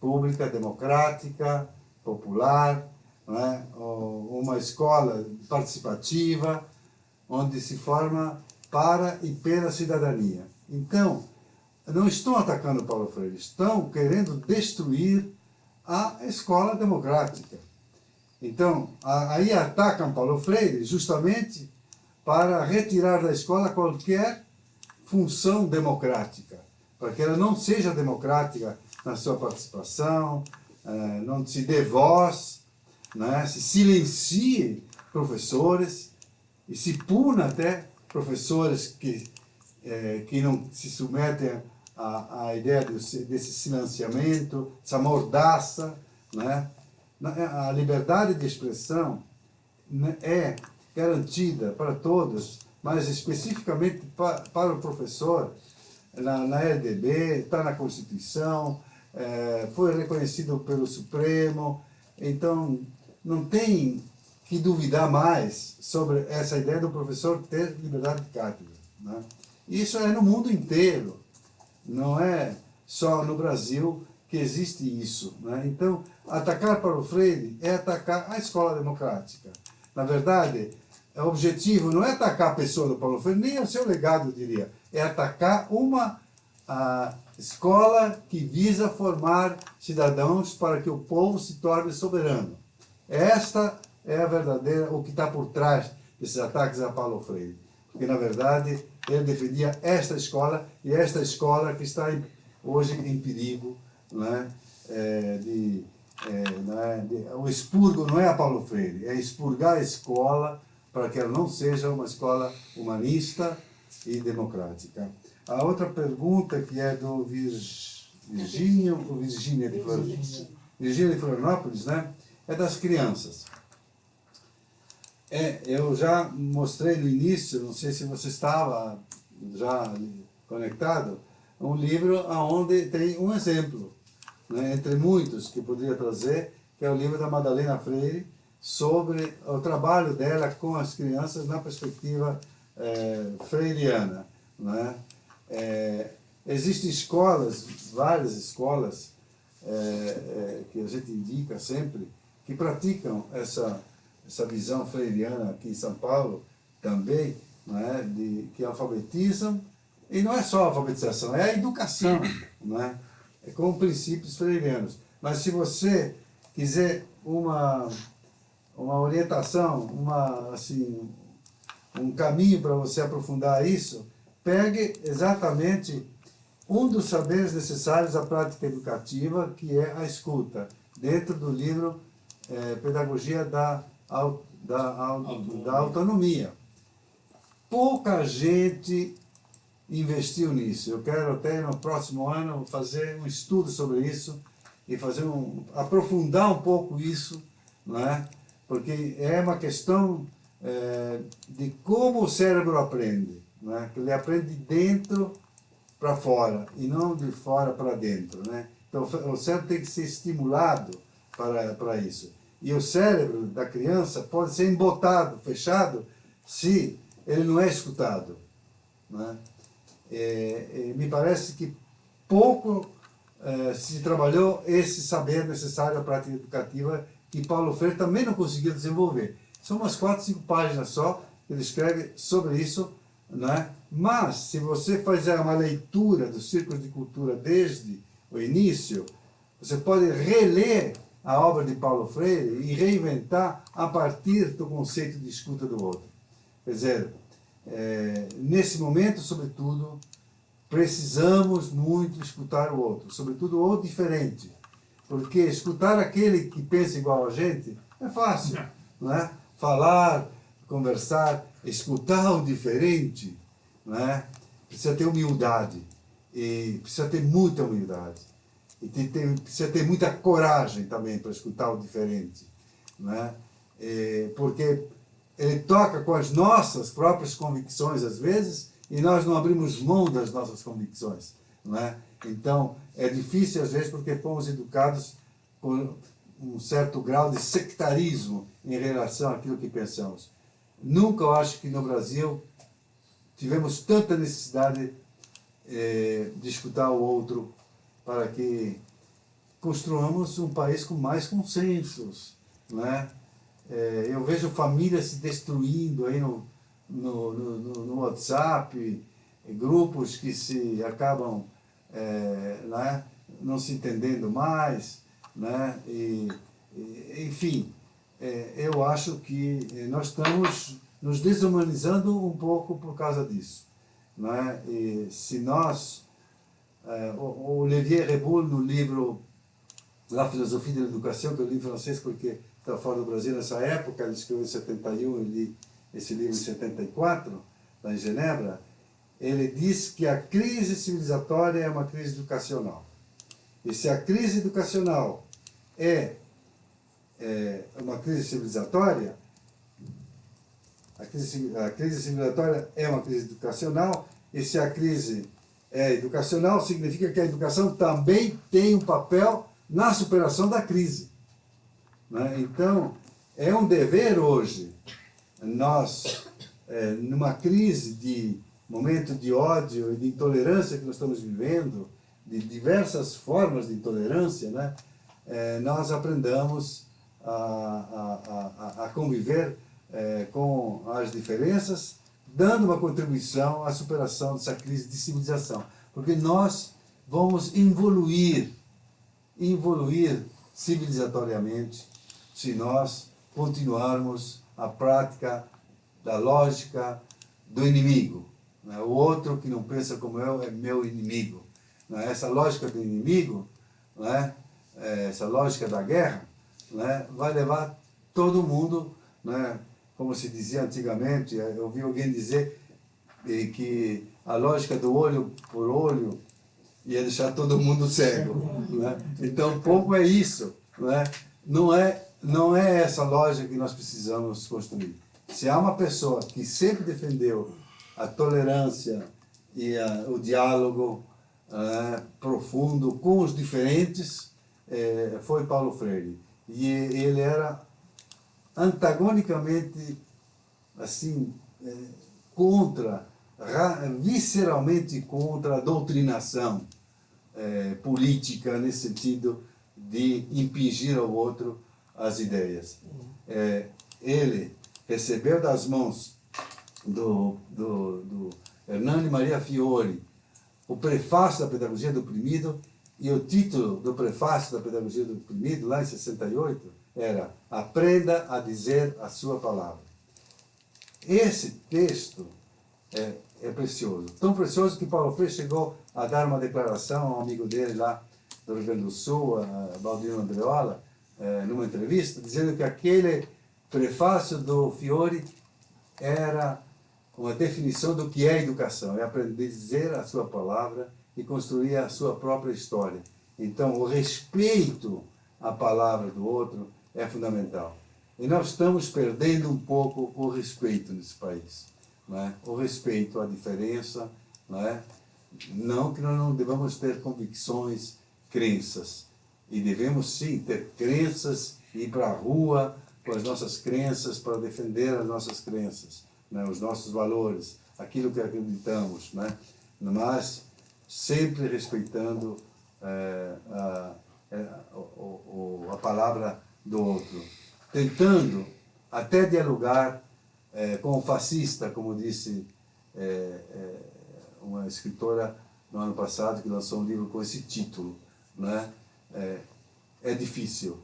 pública, democrática, popular, né, uma escola participativa, onde se forma para e pela cidadania. Então, não estão atacando Paulo Freire, estão querendo destruir a escola democrática. Então, aí atacam Paulo Freire justamente para retirar da escola qualquer função democrática, para que ela não seja democrática na sua participação, eh, não se dê voz, né, se silencie professores, e se puna até professores que, é, que não se submetem à, à ideia desse, silenciamento, essa mordaça. Né? A liberdade de expressão né, é garantida para todos, mas especificamente para, para o professor, na, na LDB, está na Constituição, é, foi reconhecido pelo Supremo, então não tem que duvidar mais sobre essa ideia do professor ter liberdade de cátedra. Né? Isso é no mundo inteiro, não é só no Brasil que existe isso. Né? Então, atacar Paulo Freire é atacar a escola democrática. Na verdade, o objetivo não é atacar a pessoa do Paulo Freire, nem o seu legado, eu diria. É atacar uma a escola que visa formar cidadãos para que o povo se torne soberano. Esta é a verdadeira, o que está por trás desses ataques a Paulo Freire. Porque, na verdade, ele defendia esta escola, e esta escola que está hoje em perigo né, é, de, é, né, de, o expurgo não é a Paulo Freire, é expurgar a escola para que ela não seja uma escola humanista e democrática. A outra pergunta, que é do Virgínio, ou Virgínia de Florianópolis, Virgínia de Florianópolis, né? É das crianças. É, eu já mostrei no início, não sei se você estava já conectado, um livro onde tem um exemplo, né, entre muitos que poderia trazer, que é o livro da Madalena Freire, sobre o trabalho dela com as crianças na perspectiva é, freiriana. Né? É, existem escolas, várias escolas, é, é, que a gente indica sempre, que praticam essa, essa visão freiriana aqui em São Paulo também, é, de, que alfabetizam, e não é só a alfabetização, é a educação, não é? é com princípios freirianos. Mas se você quiser uma, uma orientação, uma, assim, um caminho para você aprofundar isso, pegue exatamente um dos saberes necessários à prática educativa, que é a escuta, dentro do livro é, Pedagogia da, da, da Autonomia. Pouca gente investiu nisso. Eu quero até no próximo ano fazer um estudo sobre isso e fazer um, aprofundar um pouco isso, não é? porque é uma questão é, de como o cérebro aprende né? que ele aprende de dentro para fora e não de fora para dentro. Né? Então o cérebro tem que ser estimulado para, para isso. E o cérebro da criança pode ser embotado, fechado, se ele não é escutado. Né? É, é, me parece que pouco é, se trabalhou esse saber necessário à prática educativa que Paulo Freire também não conseguiu desenvolver. São umas quatro, cinco páginas só que ele escreve sobre isso né? Mas, se você fizer uma leitura do Círculo de Cultura desde o início, você pode reler a obra de Paulo Freire e reinventar a partir do conceito de escuta do outro. Quer dizer, é, nesse momento, sobretudo, precisamos muito escutar o outro, sobretudo o diferente. Porque escutar aquele que pensa igual a gente é fácil, não é? Falar, conversar, escutar o diferente, né? precisa ter humildade, e precisa ter muita humildade, e tem, tem, precisa ter muita coragem também para escutar o diferente, né? E, porque ele toca com as nossas próprias convicções às vezes, e nós não abrimos mão das nossas convicções. Né? Então, é difícil às vezes porque fomos educados com um certo grau de sectarismo em relação àquilo que pensamos. Nunca eu acho que no Brasil tivemos tanta necessidade é, de escutar o outro para que construamos um país com mais consensos. Né? É, eu vejo famílias se destruindo aí no, no, no, no WhatsApp, grupos que se acabam é, né, não se entendendo mais, né? e, e enfim, é, eu acho que é, nós estamos nos desumanizando um pouco por causa disso. Não é? E se nós, o, Olivier Reboul, no livro La Philosophie de l'Educação, que eu li em francês porque estava fora do Brasil nessa época, ele escreveu em 71, eu li esse livro em 74, lá em Genebra, ele diz que a crise civilizatória é uma crise educacional. E se a crise educacional é é, uma crise civilizatória, a crise, a crise civilizatória é uma crise educacional, e se a crise é educacional, significa que a educação também tem um papel na superação da crise. Né? Então, é um dever hoje, nós, é, numa crise de momento de ódio e de intolerância que nós estamos vivendo, de diversas formas de intolerância, né, é, nós aprendamos a, a, a, a conviver é, com as diferenças, dando uma contribuição à superação dessa crise de civilização. Porque nós vamos evoluir, evoluir civilizatoriamente se nós continuarmos a prática da lógica do inimigo. Né? O outro que não pensa como eu é meu inimigo. Né? Essa lógica do inimigo, né? essa lógica da guerra, né? vai levar todo mundo, né? Como se dizia antigamente, eu ouvi alguém dizer que a lógica do olho por olho ia deixar todo mundo cego. Né? Então, pouco é isso. Né? Não, é, não é essa lógica que nós precisamos construir. Se há uma pessoa que sempre defendeu a tolerância e a, o diálogo é, profundo com os diferentes, é, foi Paulo Freire. E ele era antagonicamente, assim, é, contra, visceralmente contra a doutrinação é, política, nesse sentido de impingir ao outro as ideias. É, ele recebeu das mãos do, do, do Hernani Maria Fiore o prefácio da Pedagogia do Oprimido e o título do prefácio da Pedagogia do Oprimido, lá em 68, era Aprenda a dizer a sua palavra. Esse texto é, é precioso. Tão precioso que Paulo Freire chegou a dar uma declaração a um amigo dele lá do Rio Grande do Sul, a Baldino Andreola, é, numa entrevista, dizendo que aquele prefácio do Fiore era uma definição do que é educação, é aprender a dizer a sua palavra e construir a sua própria história. Então, o respeito à palavra do outro é fundamental. E nós estamos perdendo um pouco o respeito nesse país. Não é? O respeito à diferença, não é? Não que nós não devamos ter convicções, crenças. E devemos sim ter crenças, ir para a rua com as nossas crenças, para defender as nossas crenças, né? os nossos valores, aquilo que acreditamos. Né? Mas sempre respeitando é, a, a, é, a, a palavra do outro. Tentando até dialogar é, com o fascista, como disse é, é, uma escritora no ano passado que lançou um livro com esse título. Né? É, difícil,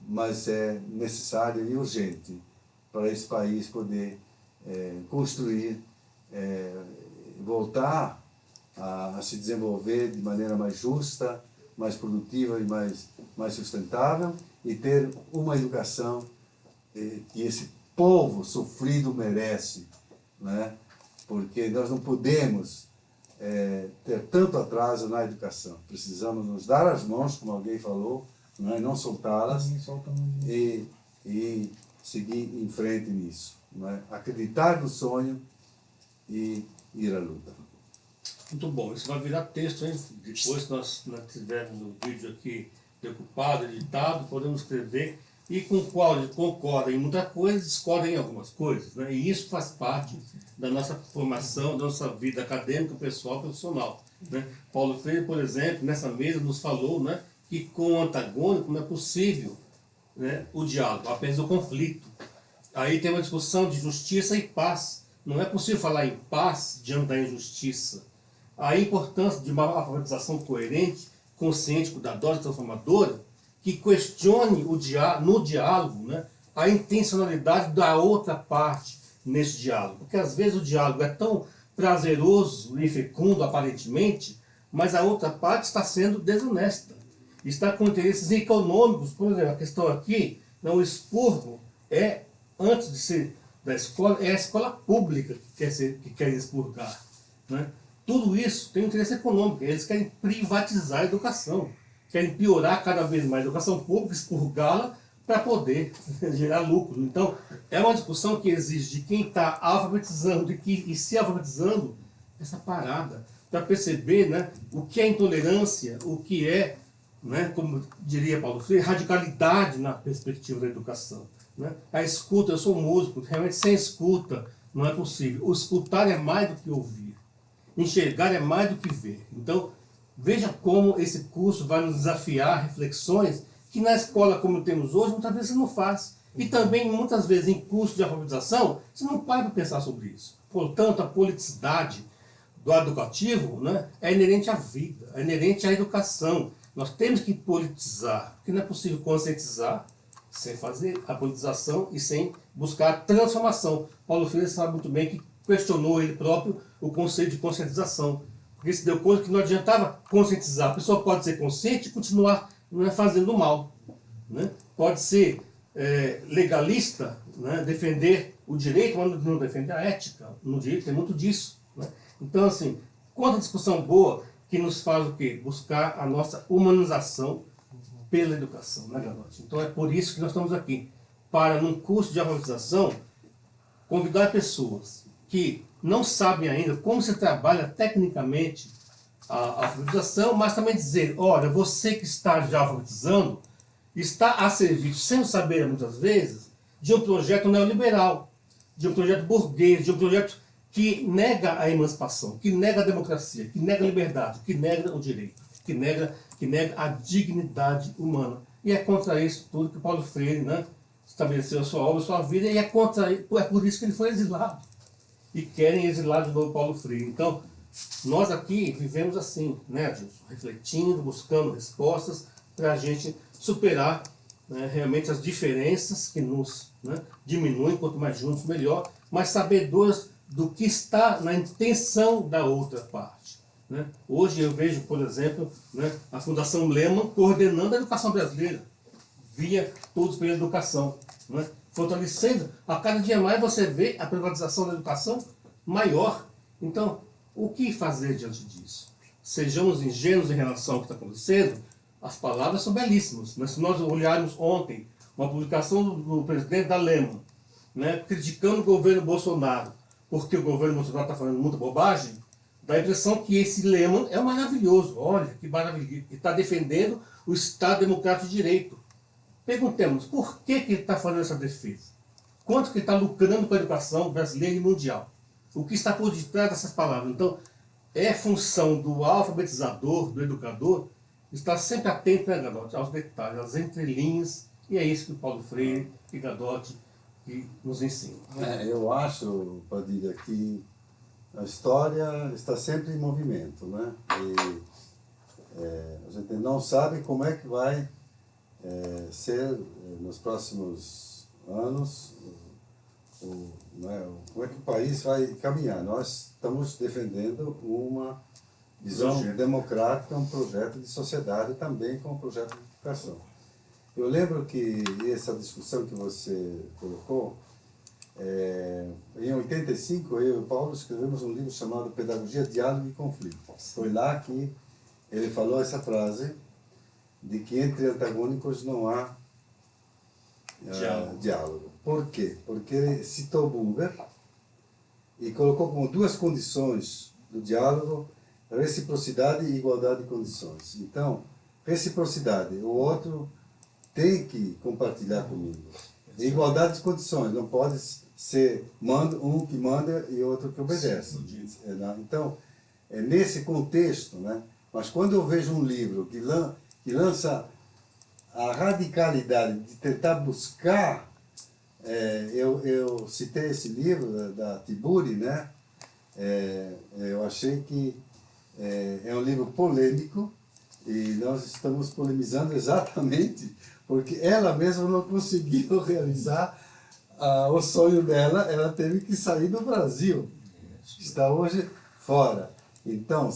mas é necessário e urgente para esse país poder construir, voltar a, a, se desenvolver de maneira mais justa, mais produtiva e mais, mais sustentável e ter uma educação é, que esse povo sofrido merece, né? porque nós não podemos é, ter tanto atraso na educação. Precisamos nos dar as mãos, como alguém falou, né? não soltá-las e, e seguir em frente nisso. Né? Acreditar no sonho e ir à luta. Muito bom, isso vai virar texto, hein? Depois que nós, nós tivermos o vídeo aqui decupado, editado, podemos escrever e com o qual concorda em muita coisa, discorda em algumas coisas. Né? E isso faz parte da nossa formação, da nossa vida acadêmica, pessoal, profissional. Né? Paulo Freire, por exemplo, nessa mesa nos falou né, que com o antagônico não é possível né, o diálogo, apenas o conflito. Aí tem uma discussão de justiça e paz. Não é possível falar em paz diante da injustiça. A importância de uma alfabetização coerente, consciente, cuidadosa e transformadora, que questione o dia, no diálogo né, a intencionalidade da outra parte nesse diálogo. Porque às vezes o diálogo é tão prazeroso e fecundo aparentemente, mas a outra parte está sendo desonesta. Está com interesses econômicos, por exemplo, a questão aqui, não, o expurgo é, antes de ser da escola, é a escola pública que quer, ser, que quer expurgar. Né? Tudo isso tem interesse econômico, eles querem privatizar a educação querem piorar cada vez mais a educação pública, expurgá-la para poder [laughs] gerar lucro. Então, é uma discussão que exige de quem está alfabetizando e, que, e se alfabetizando essa parada, para perceber né, o que é intolerância, o que é, né, como diria Paulo Freire, radicalidade na perspectiva da educação. Né? A escuta, eu sou músico, realmente sem escuta não é possível. O escutar é mais do que ouvir. Enxergar é mais do que ver. Então, veja como esse curso vai nos desafiar reflexões que na escola como temos hoje, muitas vezes você não faz. E também, muitas vezes, em curso de alfabetização, você não para para pensar sobre isso. Portanto, a politicidade do educativo né, é inerente à vida, é inerente à educação. Nós temos que politizar, porque não é possível conscientizar sem fazer a politização e sem buscar a transformação. Paulo Freire sabe muito bem que questionou ele próprio o conceito de conscientização, porque se deu conta que não adiantava conscientizar. A pessoa pode ser consciente e continuar né, fazendo mal. Né? Pode ser é, legalista, né, defender o direito, mas não defender a ética. No direito tem muito disso. Né? Então, assim, quanta discussão boa que nos faz o quê? Buscar a nossa humanização pela educação, né, Galote? Então é por isso que nós estamos aqui, para num curso de alfabetização, convidar pessoas que não sabem ainda como se trabalha tecnicamente a alfabetização, mas também dizer, olha, você que está já alfabetizando, está a serviço, sem saber muitas vezes, de um projeto neoliberal, de um projeto burguês, de um projeto que nega a emancipação, que nega a democracia, que nega a liberdade, que nega o direito, que nega, que nega a dignidade humana. E é contra isso tudo que Paulo Freire né, estabeleceu a sua obra, a sua vida, e é, contra, é por isso que ele foi exilado. E querem exilar de novo Paulo Freire. Então, nós aqui vivemos assim, né, Adilson? Refletindo, buscando respostas para a gente superar né, realmente as diferenças que nos né, diminuem, quanto mais juntos melhor, mas sabedores do que está na intenção da outra parte. Né? Hoje eu vejo, por exemplo, né, a Fundação Lehman coordenando a educação brasileira, via todos pela educação, né? fortalecendo. A cada dia mais você vê a privatização da educação maior. Então, o que fazer diante disso? Sejamos ingênuos em relação ao que está acontecendo, as palavras são belíssimas. Mas se nós olharmos ontem uma publicação do, do presidente da Lema, né, criticando o governo Bolsonaro, porque o governo Bolsonaro está falando muita bobagem, dá a impressão que esse Lehman é maravilhoso. Olha, que maravilhoso. Ele está defendendo o Estado Democrático de Direito. Perguntemos, por que, que ele está fazendo essa defesa? Quanto que está lucrando com a educação brasileira e mundial? O que está por detrás dessas palavras? Então, é função do alfabetizador, do educador, estar sempre atento né, Gadotti, aos detalhes, às entrelinhas, e é isso que o Paulo Freire e Gadotti nos ensinam. É, eu acho, Padilha, que a história está sempre em movimento, né? E é, a gente não sabe como é que vai é, ser é, nos próximos anos, o, né, como é que o país vai caminhar. Nós estamos defendendo uma visão democrática, um projeto de sociedade também com um projeto de educação. Eu lembro que essa discussão que você colocou, é, em 85, eu e o Paulo escrevemos um livro chamado Pedagogia, Diálogo e Conflito. Foi lá que ele falou essa frase de que entre antagônicos não há uh, diálogo. diálogo. Por quê? Porque ele citou Buber e colocou como duas condições do diálogo reciprocidade e igualdade de condições. Então, reciprocidade, o outro tem que compartilhar comigo. igualdade de condições, não pode ser manda, um que manda e outro que obedece. É, né? Então, é nesse contexto, né? mas quando eu vejo um livro que, lan, que lança a radicalidade de tentar buscar, é, eu, eu citei esse livro da, da Tiburi, né? É, eu achei que é, é um livro polêmico e nós estamos polemizando [laughs] exatamente porque ela mesma não conseguiu [laughs] realizar uh, o sonho dela, ela teve que sair do Brasil, está hoje fora. Então,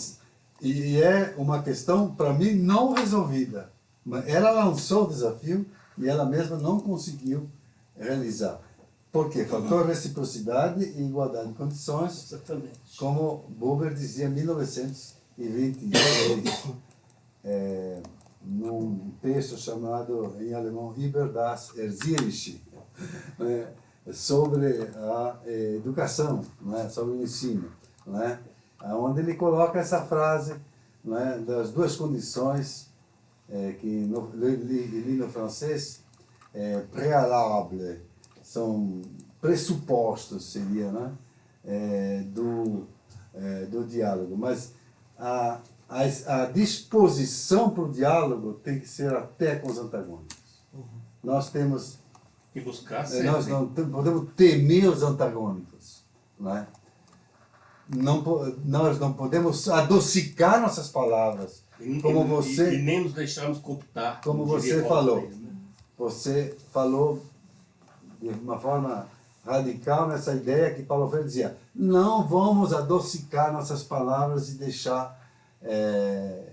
e é uma questão, para mim, não resolvida. Ela lançou o desafio e ela mesma não conseguiu realizar. Por quê? Faltou reciprocidade e igualdade de condições, Exatamente. como Buber dizia em 1926, é, num texto chamado, em alemão, Über das Erzieherische, né, sobre a é, educação, né, sobre o ensino, né, onde ele coloca essa frase né, das duas condições é, que no, li, no francês é, préalable, são pressupostos, seria, né, é, do, é, do diálogo, mas a, a, a disposição para o diálogo tem que ser até com os antagônicos. Nós temos E buscar é, sempre. Nós não podemos temer os antagônicos. Não é? Não, nós não podemos adocicar nossas palavras. E- como você- E, e nem nos deixarmos cooptar. Como você falou. Né? Você falou de uma forma radical nessa ideia que Paulo Freire dizia: não vamos adocicar nossas palavras e deixar é,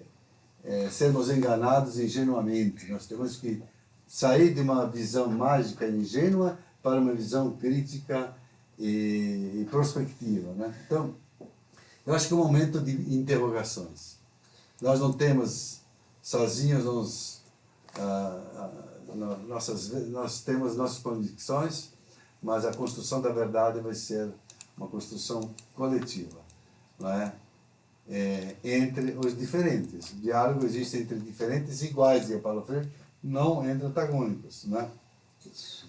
é, sermos enganados ingenuamente. Nós temos que sair de uma visão mágica e ingênua para uma visão crítica e, e prospectiva. Né? Então, eu acho que é um momento de interrogações. Nós não temos sozinhos ah, ah, no- nossas, nós temos nossas convicções, mas a construção da verdade vai ser uma construção coletiva, não é? É, entre os diferentes. O diálogo existe entre diferentes iguais, dizia Paulo Freire, não entre antagônicos, não é?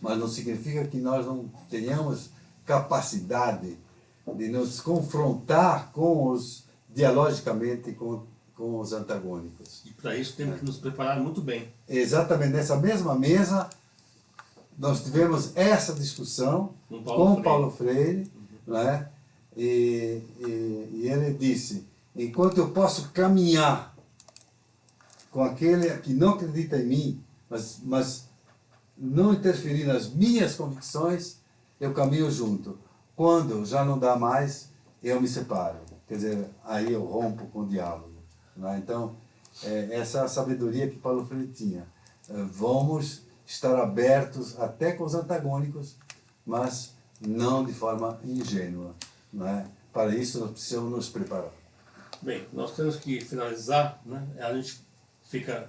Mas não significa que nós não tenhamos capacidade de nos confrontar com os dialogicamente com, com os antagônicos. E para isso temos que nos preparar muito bem. Exatamente nessa mesma mesa nós tivemos essa discussão Com com Paulo Freire. Paulo Freire, né? E, e, e ele disse: enquanto eu posso caminhar com aquele que não acredita em mim, mas, mas não interferir nas minhas convicções, eu caminho junto. Quando já não dá mais, eu me separo. Quer dizer, aí eu rompo com o diálogo. Né? Então, é, essa é sabedoria que Paulo Freire tinha. É, Vamos estar abertos até com os antagônicos, mas não de forma ingênua. Né? Para isso, nós precisamos nos preparar. Bem, nós temos que finalizar, né? A gente fica,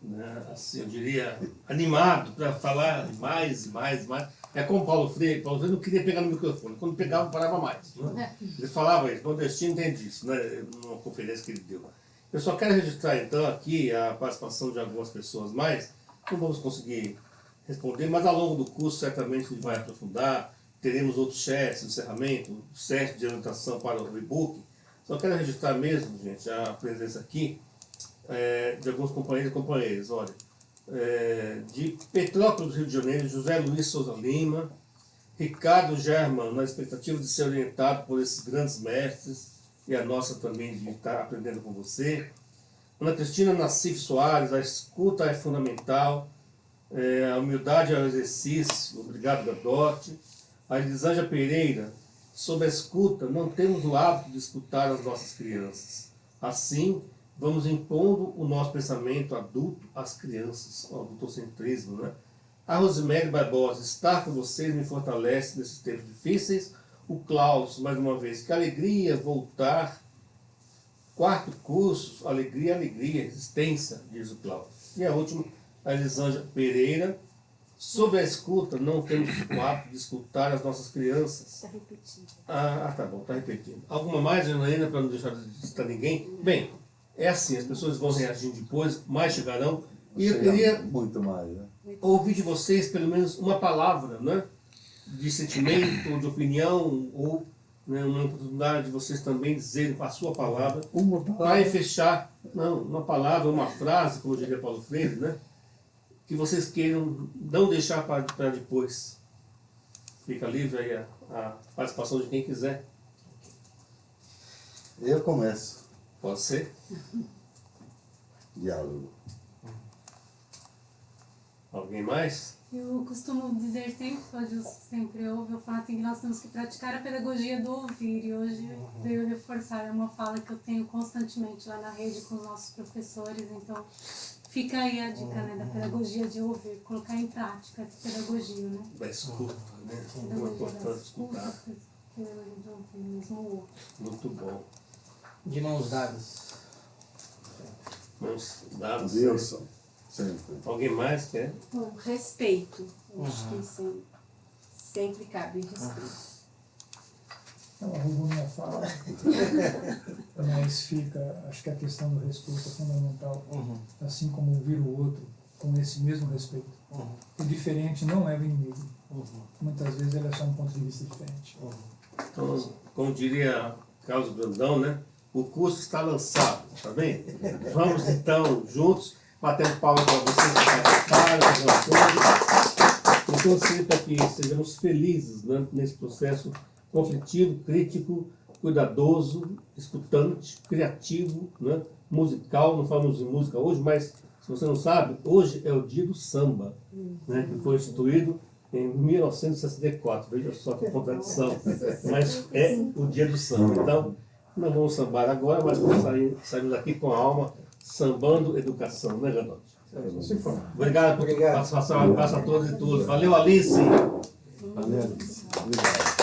né, assim, eu diria, animado para falar mais mais mais. É como Paulo Freire, Paulo Freire não queria pegar no microfone, quando pegava, parava mais. Né? Ele falava isso, nordestino entende isso, né? numa conferência que ele deu. Eu só quero registrar, então, aqui a participação de algumas pessoas mais, não vamos conseguir responder, mas ao longo do curso, certamente, a gente vai aprofundar, teremos outros chats encerramento, set de anotação para o e-book, só quero registrar mesmo, gente, a presença aqui é, de alguns companheiros e companheiras. Olha, é, de Petrópolis, Rio de Janeiro, José Luiz Souza Lima, Ricardo German, na expectativa de ser orientado por esses grandes mestres, e a nossa também de estar aprendendo com você. Ana Cristina Nassif Soares, a escuta é fundamental, é, a humildade é o exercício, obrigado Gadote. A Elisângela Pereira, sobre a escuta, não temos o hábito de escutar as nossas crianças. Assim, vamos impondo o nosso pensamento adulto às crianças, o adultocentrismo, né? A Rosemary Barbosa, estar com vocês me fortalece nesses tempos difíceis. O Klaus, mais uma vez, que alegria voltar. Quarto curso, alegria, alegria, existência, diz o Klaus. E a última, a Elisângela Pereira, sobre a escuta, não temos o hábito de escutar as nossas crianças. Está repetindo. Ah, ah, tá bom, tá repetindo. Alguma mais, Janaína, para não deixar de citar ninguém? Bem, é assim, as pessoas vão reagindo depois, mais chegarão. E eu queria Muito mais. Né? ouvir de vocês pelo menos uma palavra, né? De sentimento, de opinião, ou né, uma oportunidade de vocês também dizerem com a sua palavra, Uma para fechar, não, uma palavra, uma frase, como diria Paulo Freire, né? Que vocês queiram não deixar para, para depois. Fica livre aí a, a participação de quem quiser. Eu começo. Pode ser? Diálogo. Alguém mais? Eu costumo dizer sempre, o Adilson sempre ouve, eu falo assim que nós temos que praticar a pedagogia do ouvir. E hoje veio reforçar é uma fala que eu tenho constantemente lá na rede com os nossos professores. Então, fica aí a dica né, da pedagogia de ouvir, colocar em prática essa pedagogia, né? Da escuta, né? Pedagogia da importante escuta, pedagogia de ouvir mesmo o outro. Muito bom. De mãos dadas. Mãos dadas. Wilson. Sempre. Alguém mais quer? Bom, respeito. Eu acho Uhum. que sempre, sempre cabe respeito. Então, arrumo minha fala. [laughs] Mas fica, acho que a questão do respeito é fundamental. Uhum. Assim como ouvir o outro com esse mesmo respeito. Uhum. O diferente não é o inimigo. Uhum. Muitas vezes ele é só um ponto de vista diferente. Uhum. Então, como diria Carlos Brandão, né? O curso está lançado, tá bem? Vamos então, juntos, batendo palmas para vocês que participaram, para Então, sempre para que sejamos felizes né, nesse processo conflitivo, crítico, cuidadoso, escutante, criativo, né, musical. Não falamos de música hoje, mas se você não sabe, hoje é o dia do samba, né, que foi instituído em 1964. Veja só que contradição. Mas é o dia do samba. Então, não vamos sambar agora, mas vamos sair, sairmos daqui com a alma sambando educação, né? Se for. Obrigado por Obrigado. participação, um abraço a todos e todos. Valeu, Alice! Valeu, Alice. Obrigado.